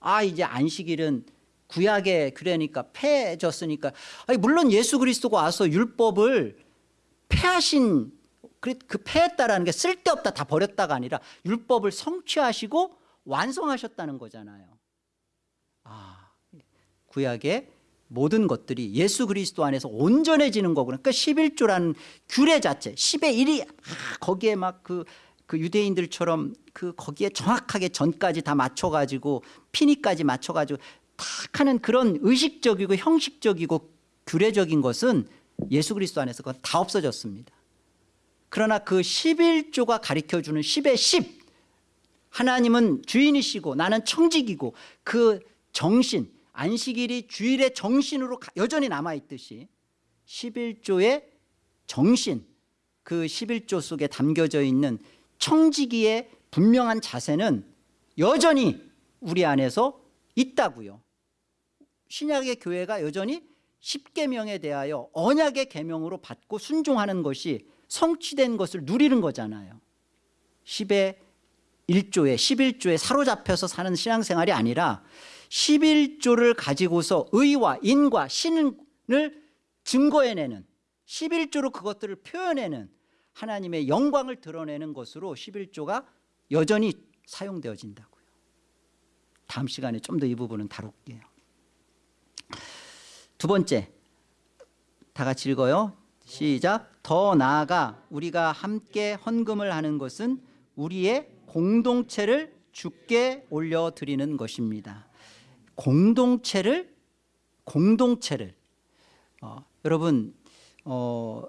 아 이제 안식일은 구약의 그러니까 폐해졌으니까 아니 물론 예수 그리스도가 와서 율법을 폐하신 그 폐했다라는 게 쓸데없다 다 버렸다가 아니라 율법을 성취하시고 완성하셨다는 거잖아요 아 구약의 모든 것들이 예수 그리스도 안에서 온전해지는 거구나. 그러니까 11조라는 규례 자체 10의 1이 아, 거기에 막그 그 유대인들처럼 그 거기에 정확하게 전까지 다 맞춰가지고 피니까지 맞춰가지고 탁 하는 그런 의식적이고 형식적이고 규례적인 것은 예수 그리스도 안에서 그건 다 없어졌습니다. 그러나 그 11조가 가르쳐주는 10의 10 하나님은 주인이시고 나는 청직이고 그 정신 안식일이 주일의 정신으로 여전히 남아있듯이 11조의 정신 그 11조 속에 담겨져 있는 청지기의 분명한 자세는 여전히 우리 안에서 있다고요. 신약의 교회가 여전히 10계명에 대하여 언약의 계명으로 받고 순종하는 것이 성취된 것을 누리는 거잖아요 10의 1조에 11조에 사로잡혀서 사는 신앙생활이 아니라 11조를 가지고서 의와 인과 신을 증거해내는 11조로 그것들을 표현해내는 하나님의 영광을 드러내는 것으로 11조가 여전히 사용되어진다고요 다음 시간에 좀 더 이 부분은 다룰게요 두 번째 다 같이 읽어요. 시작. 더 나아가 우리가 함께 헌금을 하는 것은 우리의 공동체를 주께 올려드리는 것입니다. 공동체를 공동체를 어, 여러분 어,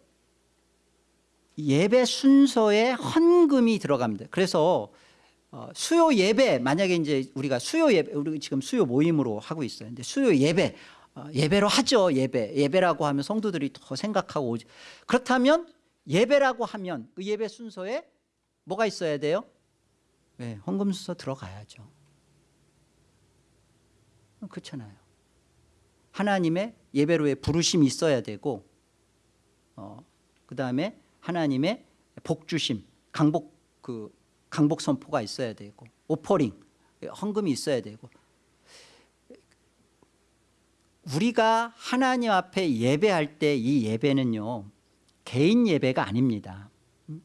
예배 순서에 헌금이 들어갑니다. 그래서 어, 수요 예배 만약에 이제 우리가 수요 예배 우리 지금 수요 모임으로 하고 있어요. 근데 수요 예배 어, 예배로 하죠. 예배 예배라고 하면 성도들이 더 생각하고 오죠. 그렇다면 예배라고 하면 그 예배 순서에 뭐가 있어야 돼요? 네, 헌금 순서 들어가야죠. 그렇잖아요. 하나님의 예배로의 부르심이 있어야 되고 어, 그 다음에 하나님의 복주심 강복 그 강복 선포가 있어야 되고 오퍼링 헌금이 있어야 되고 우리가 하나님 앞에 예배할 때 이 예배는요 개인 예배가 아닙니다. 음?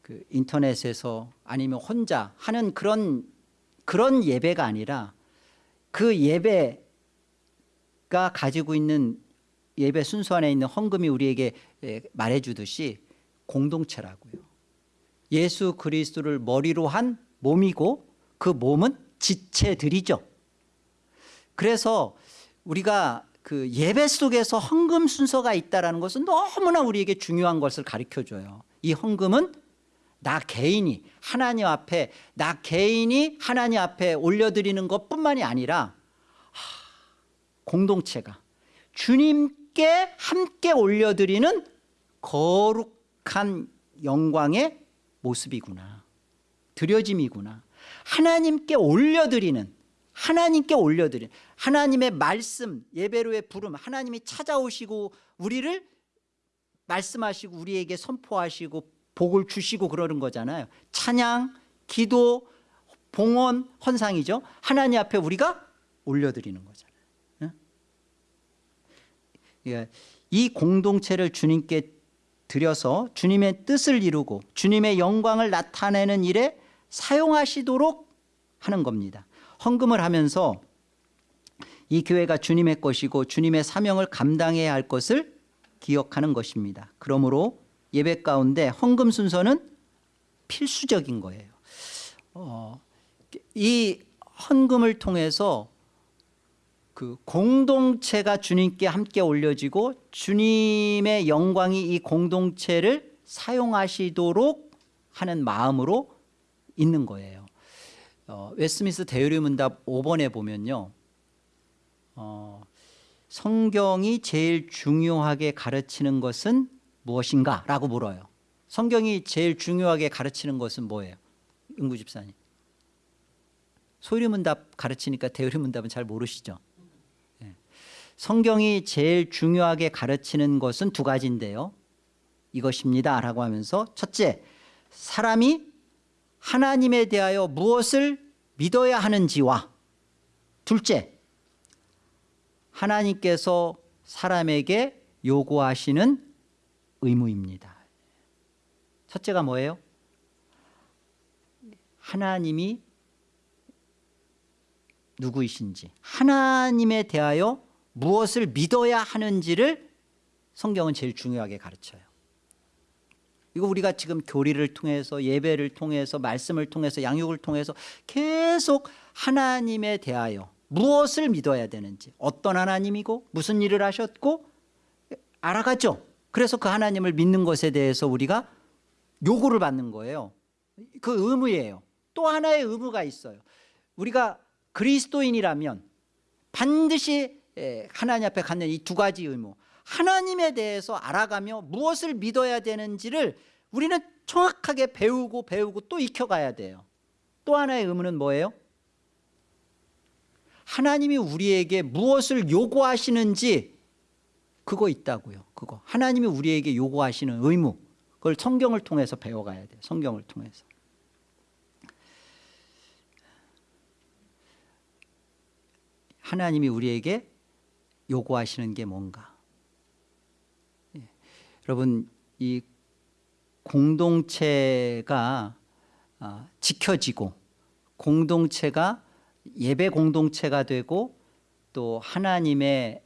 그 인터넷에서 아니면 혼자 하는 그런 그런 예배가 아니라 그 예배가 가지고 있는 예배 순서 안에 있는 헌금이 우리에게 말해주듯이 공동체라고요. 예수 그리스도를 머리로 한 몸이고 그 몸은 지체들이죠. 그래서 우리가 그 예배 속에서 헌금 순서가 있다는 것은 너무나 우리에게 중요한 것을 가르쳐줘요. 이 헌금은 나 개인이 하나님 앞에 나 개인이 하나님 앞에 올려드리는 것뿐만이 아니라 공동체가 주님께 함께 올려드리는 거룩한 영광의 모습이구나. 드려짐이구나. 하나님께 올려드리는 하나님께 올려드리는 하나님의 말씀 예배로의 부름 하나님이 찾아오시고 우리를 말씀하시고 우리에게 선포하시고 복을 주시고 그러는 거잖아요. 찬양 기도 봉헌 헌상이죠. 하나님 앞에 우리가 올려드리는 거잖아요. 예. 이 공동체를 주님께 드려서 주님의 뜻을 이루고 주님의 영광을 나타내는 일에 사용하시도록 하는 겁니다 헌금을 하면서 이 교회가 주님의 것이고 주님의 사명을 감당해야 할 것을 기억하는 것입니다. 그러므로 예배 가운데 헌금 순서는 필수적인 거예요. 어, 이 헌금을 통해서 그 공동체가 주님께 함께 올려지고 주님의 영광이 이 공동체를 사용하시도록 하는 마음으로 있는 거예요 어, 웨스미스 대유리 문답 5번에 보면요. 어, 성경이 제일 중요하게 가르치는 것은 무엇인가? 라고 물어요. 성경이 제일 중요하게 가르치는 것은 뭐예요? 은구 집사님. 소유문답 가르치니까 대유리 문답은 잘 모르시죠? 네. 성경이 제일 중요하게 가르치는 것은 두 가지인데요. 이것입니다. 라고 하면서 첫째 사람이 하나님에 대하여 무엇을 믿어야 하는지와 둘째 하나님께서 사람에게 요구하시는 의무입니다 첫째가 뭐예요? 하나님이 누구이신지 하나님에 대하여 무엇을 믿어야 하는지를 성경은 제일 중요하게 가르쳐요 이거 우리가 지금 교리를 통해서 예배를 통해서 말씀을 통해서 양육을 통해서 계속 하나님에 대하여 무엇을 믿어야 되는지 어떤 하나님이고 무슨 일을 하셨고 알아가죠. 그래서 그 하나님을 믿는 것에 대해서 우리가 요구를 받는 거예요. 그 의무예요. 또 하나의 의무가 있어요. 우리가 그리스도인이라면 반드시 하나님 앞에 갖는 이 두 가지 의무 하나님에 대해서 알아가며 무엇을 믿어야 되는지를 우리는 정확하게 배우고 배우고 또 익혀가야 돼요 또 하나의 의무는 뭐예요? 하나님이 우리에게 무엇을 요구하시는지 그거 있다고요 그거 하나님이 우리에게 요구하시는 의무 그걸 성경을 통해서 배워가야 돼요 성경을 통해서 하나님이 우리에게 요구하시는 게 뭔가 예. 여러분 이 공동체가 아, 지켜지고 공동체가 예배 공동체가 되고 또 하나님의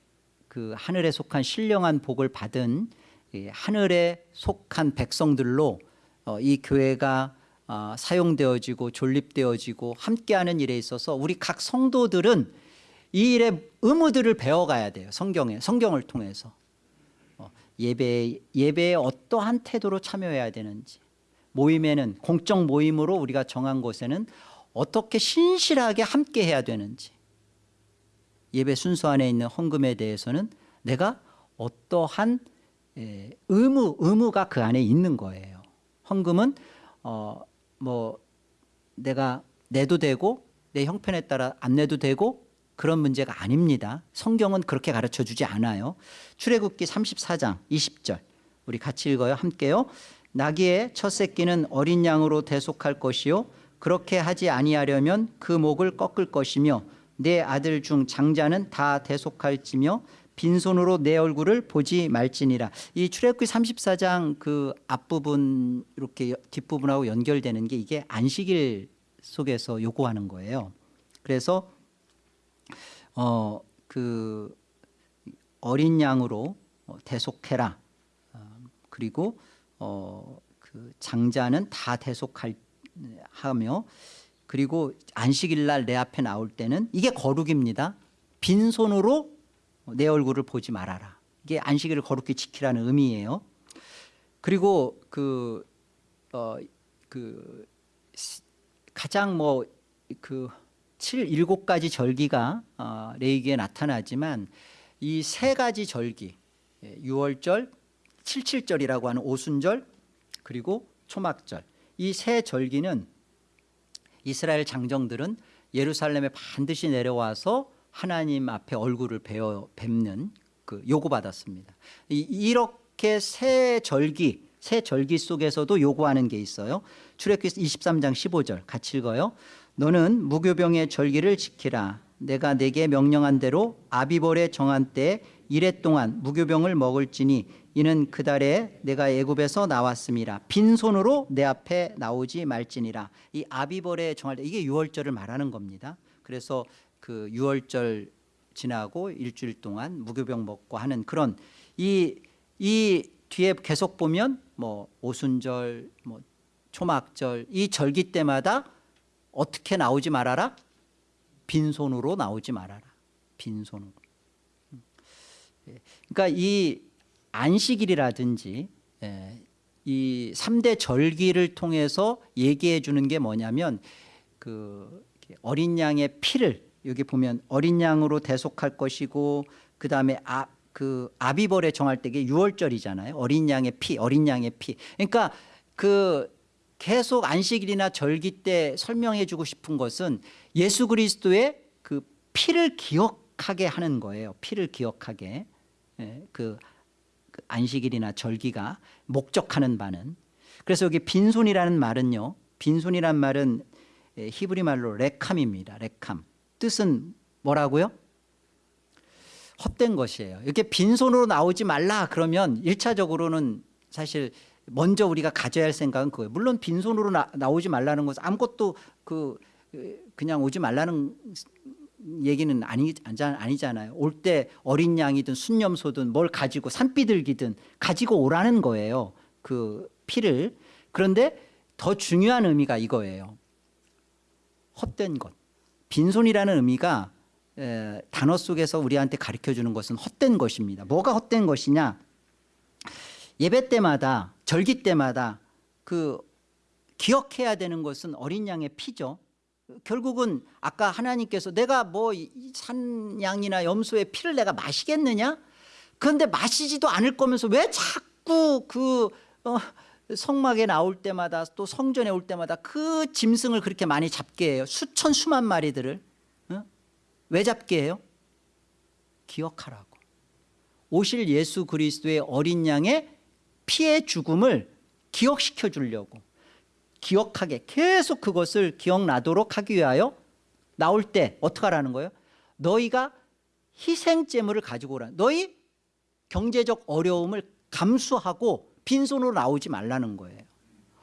그그 하늘에 속한 신령한 복을 받은 이 하늘에 속한 백성들로 어, 이 교회가 어, 사용되어지고 존립되어지고 함께하는 일에 있어서 우리 각 성도들은 이 일의 의무들을 배워가야 돼요. 성경에 성경을 통해서 어, 예배 예배에 어떠한 태도로 참여해야 되는지 모임에는 공적 모임으로 우리가 정한 곳에는 어떻게 신실하게 함께 해야 되는지 예배 순서 안에 있는 헌금에 대해서는 내가 어떠한 에, 의무 의무가 그 안에 있는 거예요. 헌금은 어 뭐 내가 내도 되고 내 형편에 따라 안 내도 되고 그런 문제가 아닙니다. 성경은 그렇게 가르쳐 주지 않아요. 출애굽기 34장 20절 우리 같이 읽어요. 함께요. 나귀의 첫 새끼는 어린 양으로 대속할 것이요 그렇게 하지 아니하려면 그 목을 꺾을 것이며 내 아들 중 장자는 다 대속할지며 빈손으로 내 얼굴을 보지 말지니라. 이 출애굽기 34장 그 앞부분 이렇게 뒷부분하고 연결되는 게 이게 안식일 속에서 요구하는 거예요. 그래서 어 그 어린 양으로 어, 대속해라. 어, 그리고 어 그 장자는 다 대속할 하며 그리고 안식일 날 내 앞에 나올 때는 이게 거룩입니다. 빈손으로 내 얼굴을 보지 말아라. 이게 안식일을 거룩히 지키라는 의미예요. 그리고 그, 어, 그 가장 뭐그 7, 7가지 절기가 어, 레이기에 나타나지만 이 세 가지 절기, 예, 유월절, 칠칠절이라고 하는 오순절, 그리고 초막절 이 세 절기는 이스라엘 장정들은 예루살렘에 반드시 내려와서 하나님 앞에 얼굴을 베어 뵙는 그 요구받았습니다. 이, 이렇게 새 절기 새 절기 속에서도 요구하는 게 있어요. 출애굽기 23장 15절 같이 읽어요. 너는 무교병의 절기를 지키라. 내가 내게 명령한 대로 아비벌에 정한 때 이래 동안 무교병을 먹을지니 이는 그 달에 내가 애굽에서 나왔음이라 빈손으로 내 앞에 나오지 말지니라. 이 아비벌에 정할 때 이게 유월절을 말하는 겁니다. 그래서 그 유월절 지나고 일주일 동안 무교병 먹고 하는 그런 이, 이 뒤에 계속 보면 뭐 오순절 뭐 초막절 이 절기 때마다 어떻게 나오지 말아라? 빈손으로 나오지 말아라. 빈손으로. 그러니까 이 안식일이라든지 예, 이 3대 절기를 통해서 얘기해 주는 게 뭐냐면 그 어린 양의 피를 여기 보면 어린 양으로 대속할 것이고 그다음에 아, 그 아비벌에 정할 때 이게 6월절이잖아요. 어린 양의 피, 어린 양의 피. 그러니까 그 계속 안식일이나 절기 때 설명해 주고 싶은 것은 예수 그리스도의 그 피를 기억하게 하는 거예요. 피를 기억하게. 예, 그, 그 안식일이나 절기가 목적하는 바는 그래서 여기 빈손이라는 말은요. 빈손이란 말은 예, 히브리 말로 레캄입니다. 레캄. 뜻은 뭐라고요? 헛된 것이에요. 이렇게 빈손으로 나오지 말라 그러면 일차적으로는 사실 먼저 우리가 가져야 할 생각은 그거예요. 물론 빈손으로 나, 나오지 말라는 것은 아무것도 그 그냥 오지 말라는 얘기는 아니, 아니잖아요. 올 때 어린 양이든 순념소든 뭘 가지고 산비둘기든 가지고 오라는 거예요. 그 피를. 그런데 더 중요한 의미가 이거예요. 헛된 것. 빈손이라는 의미가 에, 단어 속에서 우리한테 가르쳐 주는 것은 헛된 것입니다. 뭐가 헛된 것이냐? 예배 때마다 절기 때마다 그 기억해야 되는 것은 어린 양의 피죠. 결국은 아까 하나님께서 내가 뭐 산양이나 염소의 피를 내가 마시겠느냐? 그런데 마시지도 않을 거면서 왜 자꾸 그 어, 성막에 나올 때마다 또 성전에 올 때마다 그 짐승을 그렇게 많이 잡게 해요. 수천 수만 마리들을. 어? 왜 잡게 해요? 기억하라고. 오실 예수 그리스도의 어린 양의 피의 죽음을 기억시켜 주려고. 기억하게 계속 그것을 기억나도록 하기 위하여 나올 때 어떻게 하라는 거예요? 너희가 희생제물을 가지고 오라. 너희 경제적 어려움을 감수하고 빈손으로 나오지 말라는 거예요.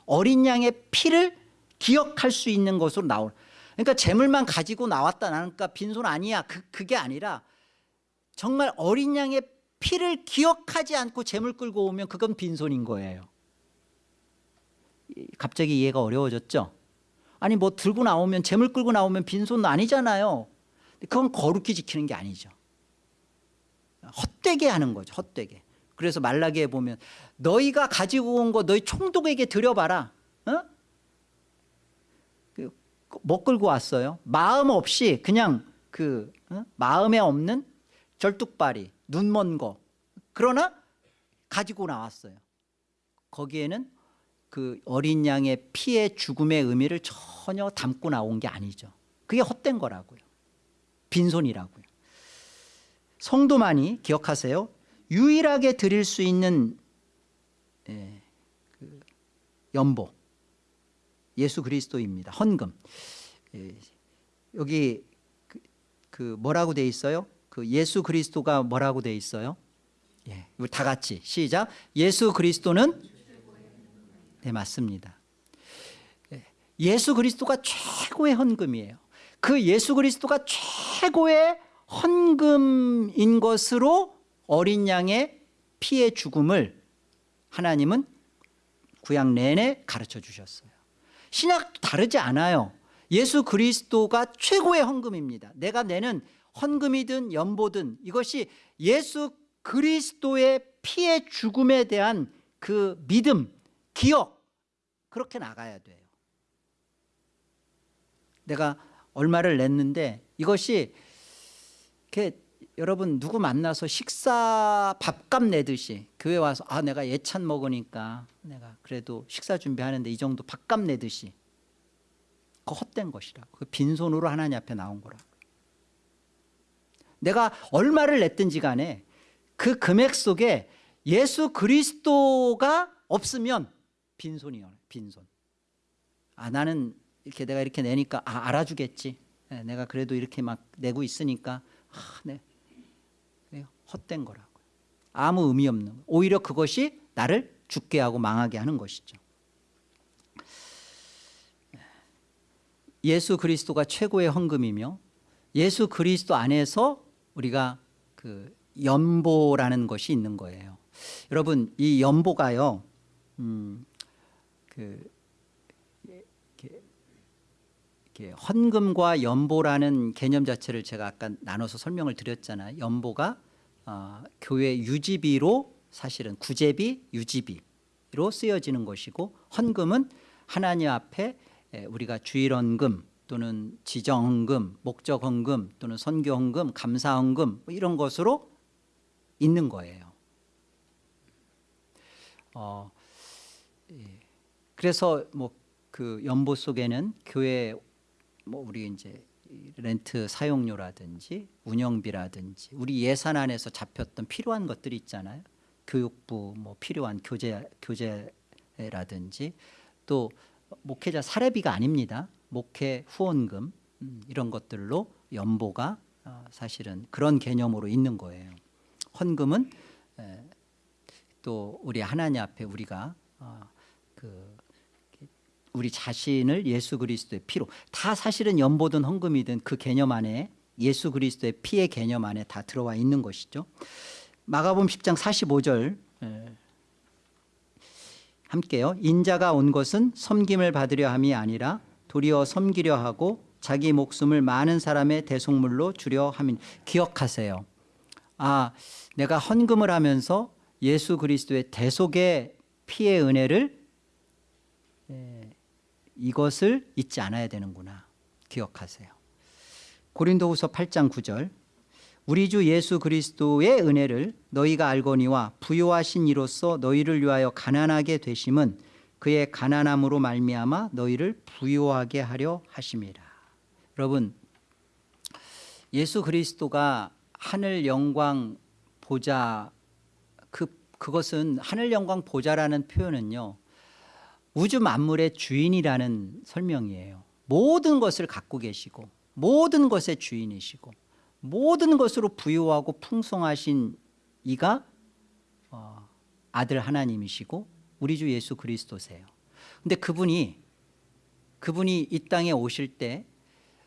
어린 양의 피를 기억할 수 있는 것으로 나오 그러니까 재물만 가지고 나왔다 나니까 빈손 아니야. 그, 그게 아니라 정말 어린 양의 피를 기억하지 않고 재물 끌고 오면 그건 빈손인 거예요. 이- 갑자기 이해가 어려워졌죠? 아니 뭐 들고 나오면 재물 끌고 나오면 빈손 아니잖아요. 그건 거룩히 지키는 게 아니죠. 헛되게 하는 거죠 헛되게. 그래서 말라기에 보면 너희가 가지고 온 거 너희 총독에게 드려봐라. 어? 그, 뭐 끌고 왔어요? 마음 없이 그냥 그 어? 마음에 없는 절뚝발이 눈먼 거. 그러나 가지고 나왔어요. 거기에는 그 어린 양의 피의 죽음의 의미를 전혀 담고 나온 게 아니죠. 그게 헛된 거라고요. 빈손이라고요. 성도만이 기억하세요. 유일하게 드릴 수 있는 예, 그 연보. 예수 그리스도입니다. 헌금. 예, 여기 그, 그 뭐라고 돼 있어요 그 예수 그리스도가 뭐라고 돼 있어요? 예, 다 같이 시작. 예수 그리스도는 네 맞습니다. 예, 예수 그리스도가 최고의 헌금이에요. 그 예수 그리스도가 최고의 헌금인 것으로 어린 양의 피의 죽음을 하나님은 구약 내내 가르쳐 주셨어요. 신약도 다르지 않아요. 예수 그리스도가 최고의 헌금입니다. 내가 내는 헌금이든 연보든 이것이 예수 그리스도의 피의 죽음에 대한 그 믿음 기억 그렇게 나가야 돼요. 내가 얼마를 냈는데 이것이 이렇게 여러분 누구 만나서 식사 밥값 내듯이 교회 와서 아 내가 예찬 먹으니까 내가 그래도 식사 준비하는데 이 정도 밥값 내듯이 그 헛된 것이라고. 그 빈손으로 하나님 앞에 나온 거라고 내가 얼마를 냈든지 간에 그 금액 속에 예수 그리스도가 없으면 빈손이요 빈손 아 나는 이렇게 내가 이렇게 내니까 아 알아주겠지 예, 내가 그래도 이렇게 막 내고 있으니까 아, 네. 그래요. 헛된 거라고요 아무 의미 없는 거. 오히려 그것이 나를 죽게 하고 망하게 하는 것이죠 예수 그리스도가 최고의 헌금이며 예수 그리스도 안에서 우리가 그 연보라는 것이 있는 거예요. 여러분 이 연보가요 음, 그 헌금과 연보라는 개념 자체를 제가 아까 나눠서 설명을 드렸잖아요. 연보가 어, 교회 유지비로 사실은 구제비 유지비로 쓰여지는 것이고 헌금은 하나님 앞에 에, 우리가 주일헌금 또는 지정헌금 목적헌금 또는 선교헌금 감사헌금 뭐 이런 것으로 있는 거예요 어, 예. 그래서 뭐 그 연보 속에는 교회 뭐 우리 이제 렌트 사용료라든지 운영비라든지 우리 예산 안에서 잡혔던 필요한 것들이 있잖아요. 교육부 뭐 필요한 교재 교재라든지 또 목회자 사례비가 아닙니다. 목회 후원금 음, 이런 것들로 연보가 어, 사실은 그런 개념으로 있는 거예요. 헌금은 에, 또 우리 하나님 앞에 우리가 어, 그 우리 자신을 예수 그리스도의 피로 다 사실은 연보든 헌금이든 그 개념 안에 예수 그리스도의 피의 개념 안에 다 들어와 있는 것이죠. 마가복음 10장 45절 에, 함께요. 인자가 온 것은 섬김을 받으려 함이 아니라 도리어 섬기려 하고 자기 목숨을 많은 사람의 대속물로 주려 함인 기억하세요. 아, 내가 헌금을 하면서 예수 그리스도의 대속의 피의 은혜를 에, 이것을 잊지 않아야 되는구나. 기억하세요. 고린도후서 8장 9절. 우리 주 예수 그리스도의 은혜를 너희가 알거니와 부요하신 이로써 너희를 위하여 가난하게 되심은 그의 가난함으로 말미암아 너희를 부요하게 하려 하심이라. 여러분 예수 그리스도가 하늘 영광 보좌 그, 그것은 하늘 영광 보좌라는 표현은요 우주 만물의 주인이라는 설명이에요. 모든 것을 갖고 계시고 모든 것의 주인이시고 모든 것으로 부유하고 풍성하신 이가 어, 아들 하나님이시고 우리 주 예수 그리스도세요 근데 그분이 그분이 이 땅에 오실 때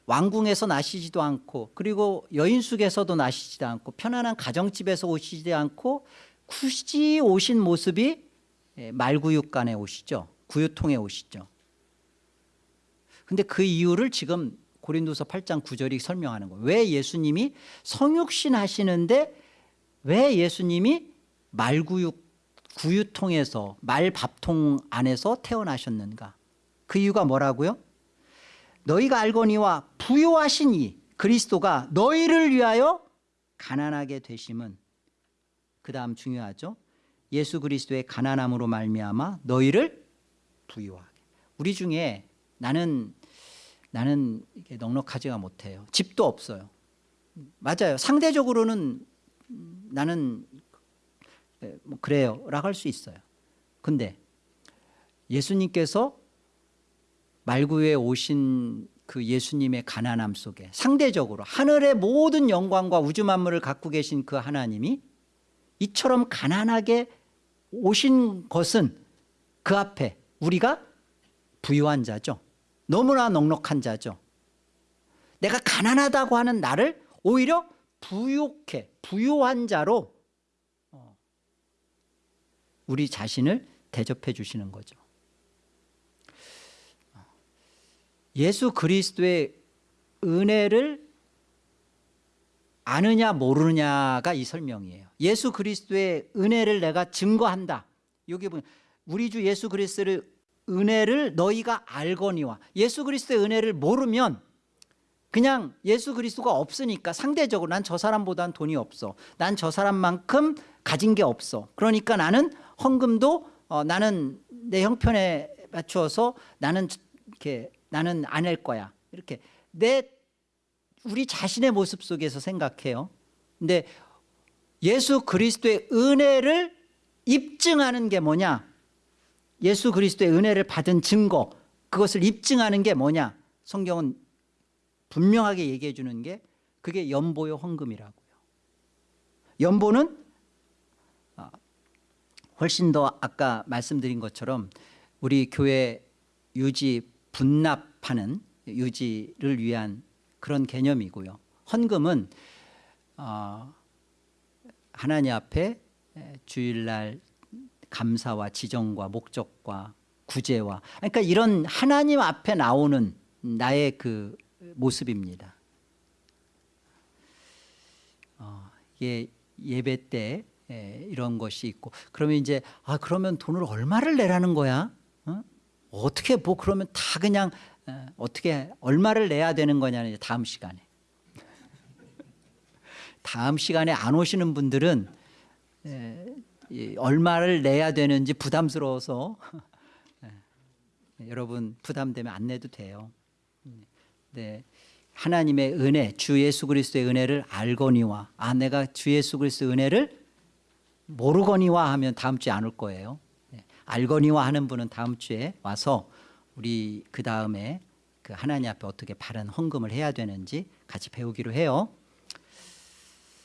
왕궁에서 나시지도 않고 그리고 여인숙에서도 나시지도 않고 편안한 가정집에서 오시지 않고 굳이 오신 모습이 예, 말구육간에 오시죠. 구유통에 오시죠. 근데 그 이유를 지금 고린도서 8장 9절이 설명하는 거예요. 왜 예수님이 성육신 하시는데 왜 예수님이 말구육 구유통에서 말밥통 안에서 태어나셨는가? 그 이유가 뭐라고요? 너희가 알거니와 부요하신 이 그리스도가 너희를 위하여 가난하게 되심은 그 다음 중요하죠. 예수 그리스도의 가난함으로 말미암아 너희를 부유하게. 우리 중에 나는 나는 이게 넉넉하지가 못해요. 집도 없어요. 맞아요. 상대적으로는 음, 나는 예, 뭐 그래요 라고 할 수 있어요. 근데 예수님께서 말구에 오신 그 예수님의 가난함 속에 상대적으로 하늘의 모든 영광과 우주 만물을 갖고 계신 그 하나님이 이처럼 가난하게 오신 것은 그 앞에 우리가 부유한 자죠. 너무나 넉넉한 자죠. 내가 가난하다고 하는 나를 오히려 부유해 부유한 자로 어, 우리 자신을 대접해 주시는 거죠. 예수 그리스도의 은혜를 아느냐 모르느냐가 이 설명이에요. 예수 그리스도의 은혜를 내가 증거한다. 여기 보면 우리 주 예수 그리스도의 은혜를 너희가 알거니와 예수 그리스도의 은혜를 모르면 그냥 예수 그리스도가 없으니까 상대적으로 난 저 사람보단 돈이 없어. 난 저 사람만큼 가진 게 없어. 그러니까 나는 헌금도 어, 나는 내 형편에 맞추어서 나는 이렇게 나는 안 할 거야. 이렇게 내 우리 자신의 모습 속에서 생각해요. 근데 예수 그리스도의 은혜를 입증하는 게 뭐냐? 예수 그리스도의 은혜를 받은 증거, 그것을 입증하는 게 뭐냐? 성경은 분명하게 얘기해 주는 게 그게 연보요 헌금이라고요. 연보는 아, 훨씬 더 아까 말씀드린 것처럼 우리 교회 유지 분납하는 유지를 위한 그런 개념이고요. 헌금은 어, 하나님 앞에 주일날 감사와 지정과 목적과 구제와 그러니까 이런 하나님 앞에 나오는 나의 그 모습입니다. 어, 예, 예배 때 예, 이런 것이 있고 그러면 이제 아 그러면 돈을 얼마를 내라는 거야? 어? 어떻게 뭐 그러면 다 그냥 어, 어떻게 얼마를 내야 되는 거냐는 이제 다음 시간에 다음 시간에 안 오시는 분들은 에, 이, 얼마를 내야 되는지 부담스러워서 예, 여러분 부담되면 안 내도 돼요. 네. 하나님의 은혜, 주 예수 그리스도의 은혜를 알거니와 아 내가 주 예수 그리스도의 은혜를 모르거니와 하면 다음 주에 안 올 거예요. 네. 알거니와 하는 분은 다음 주에 와서 우리 그 다음에 그 하나님 앞에 어떻게 바른 헌금을 해야 되는지 같이 배우기로 해요.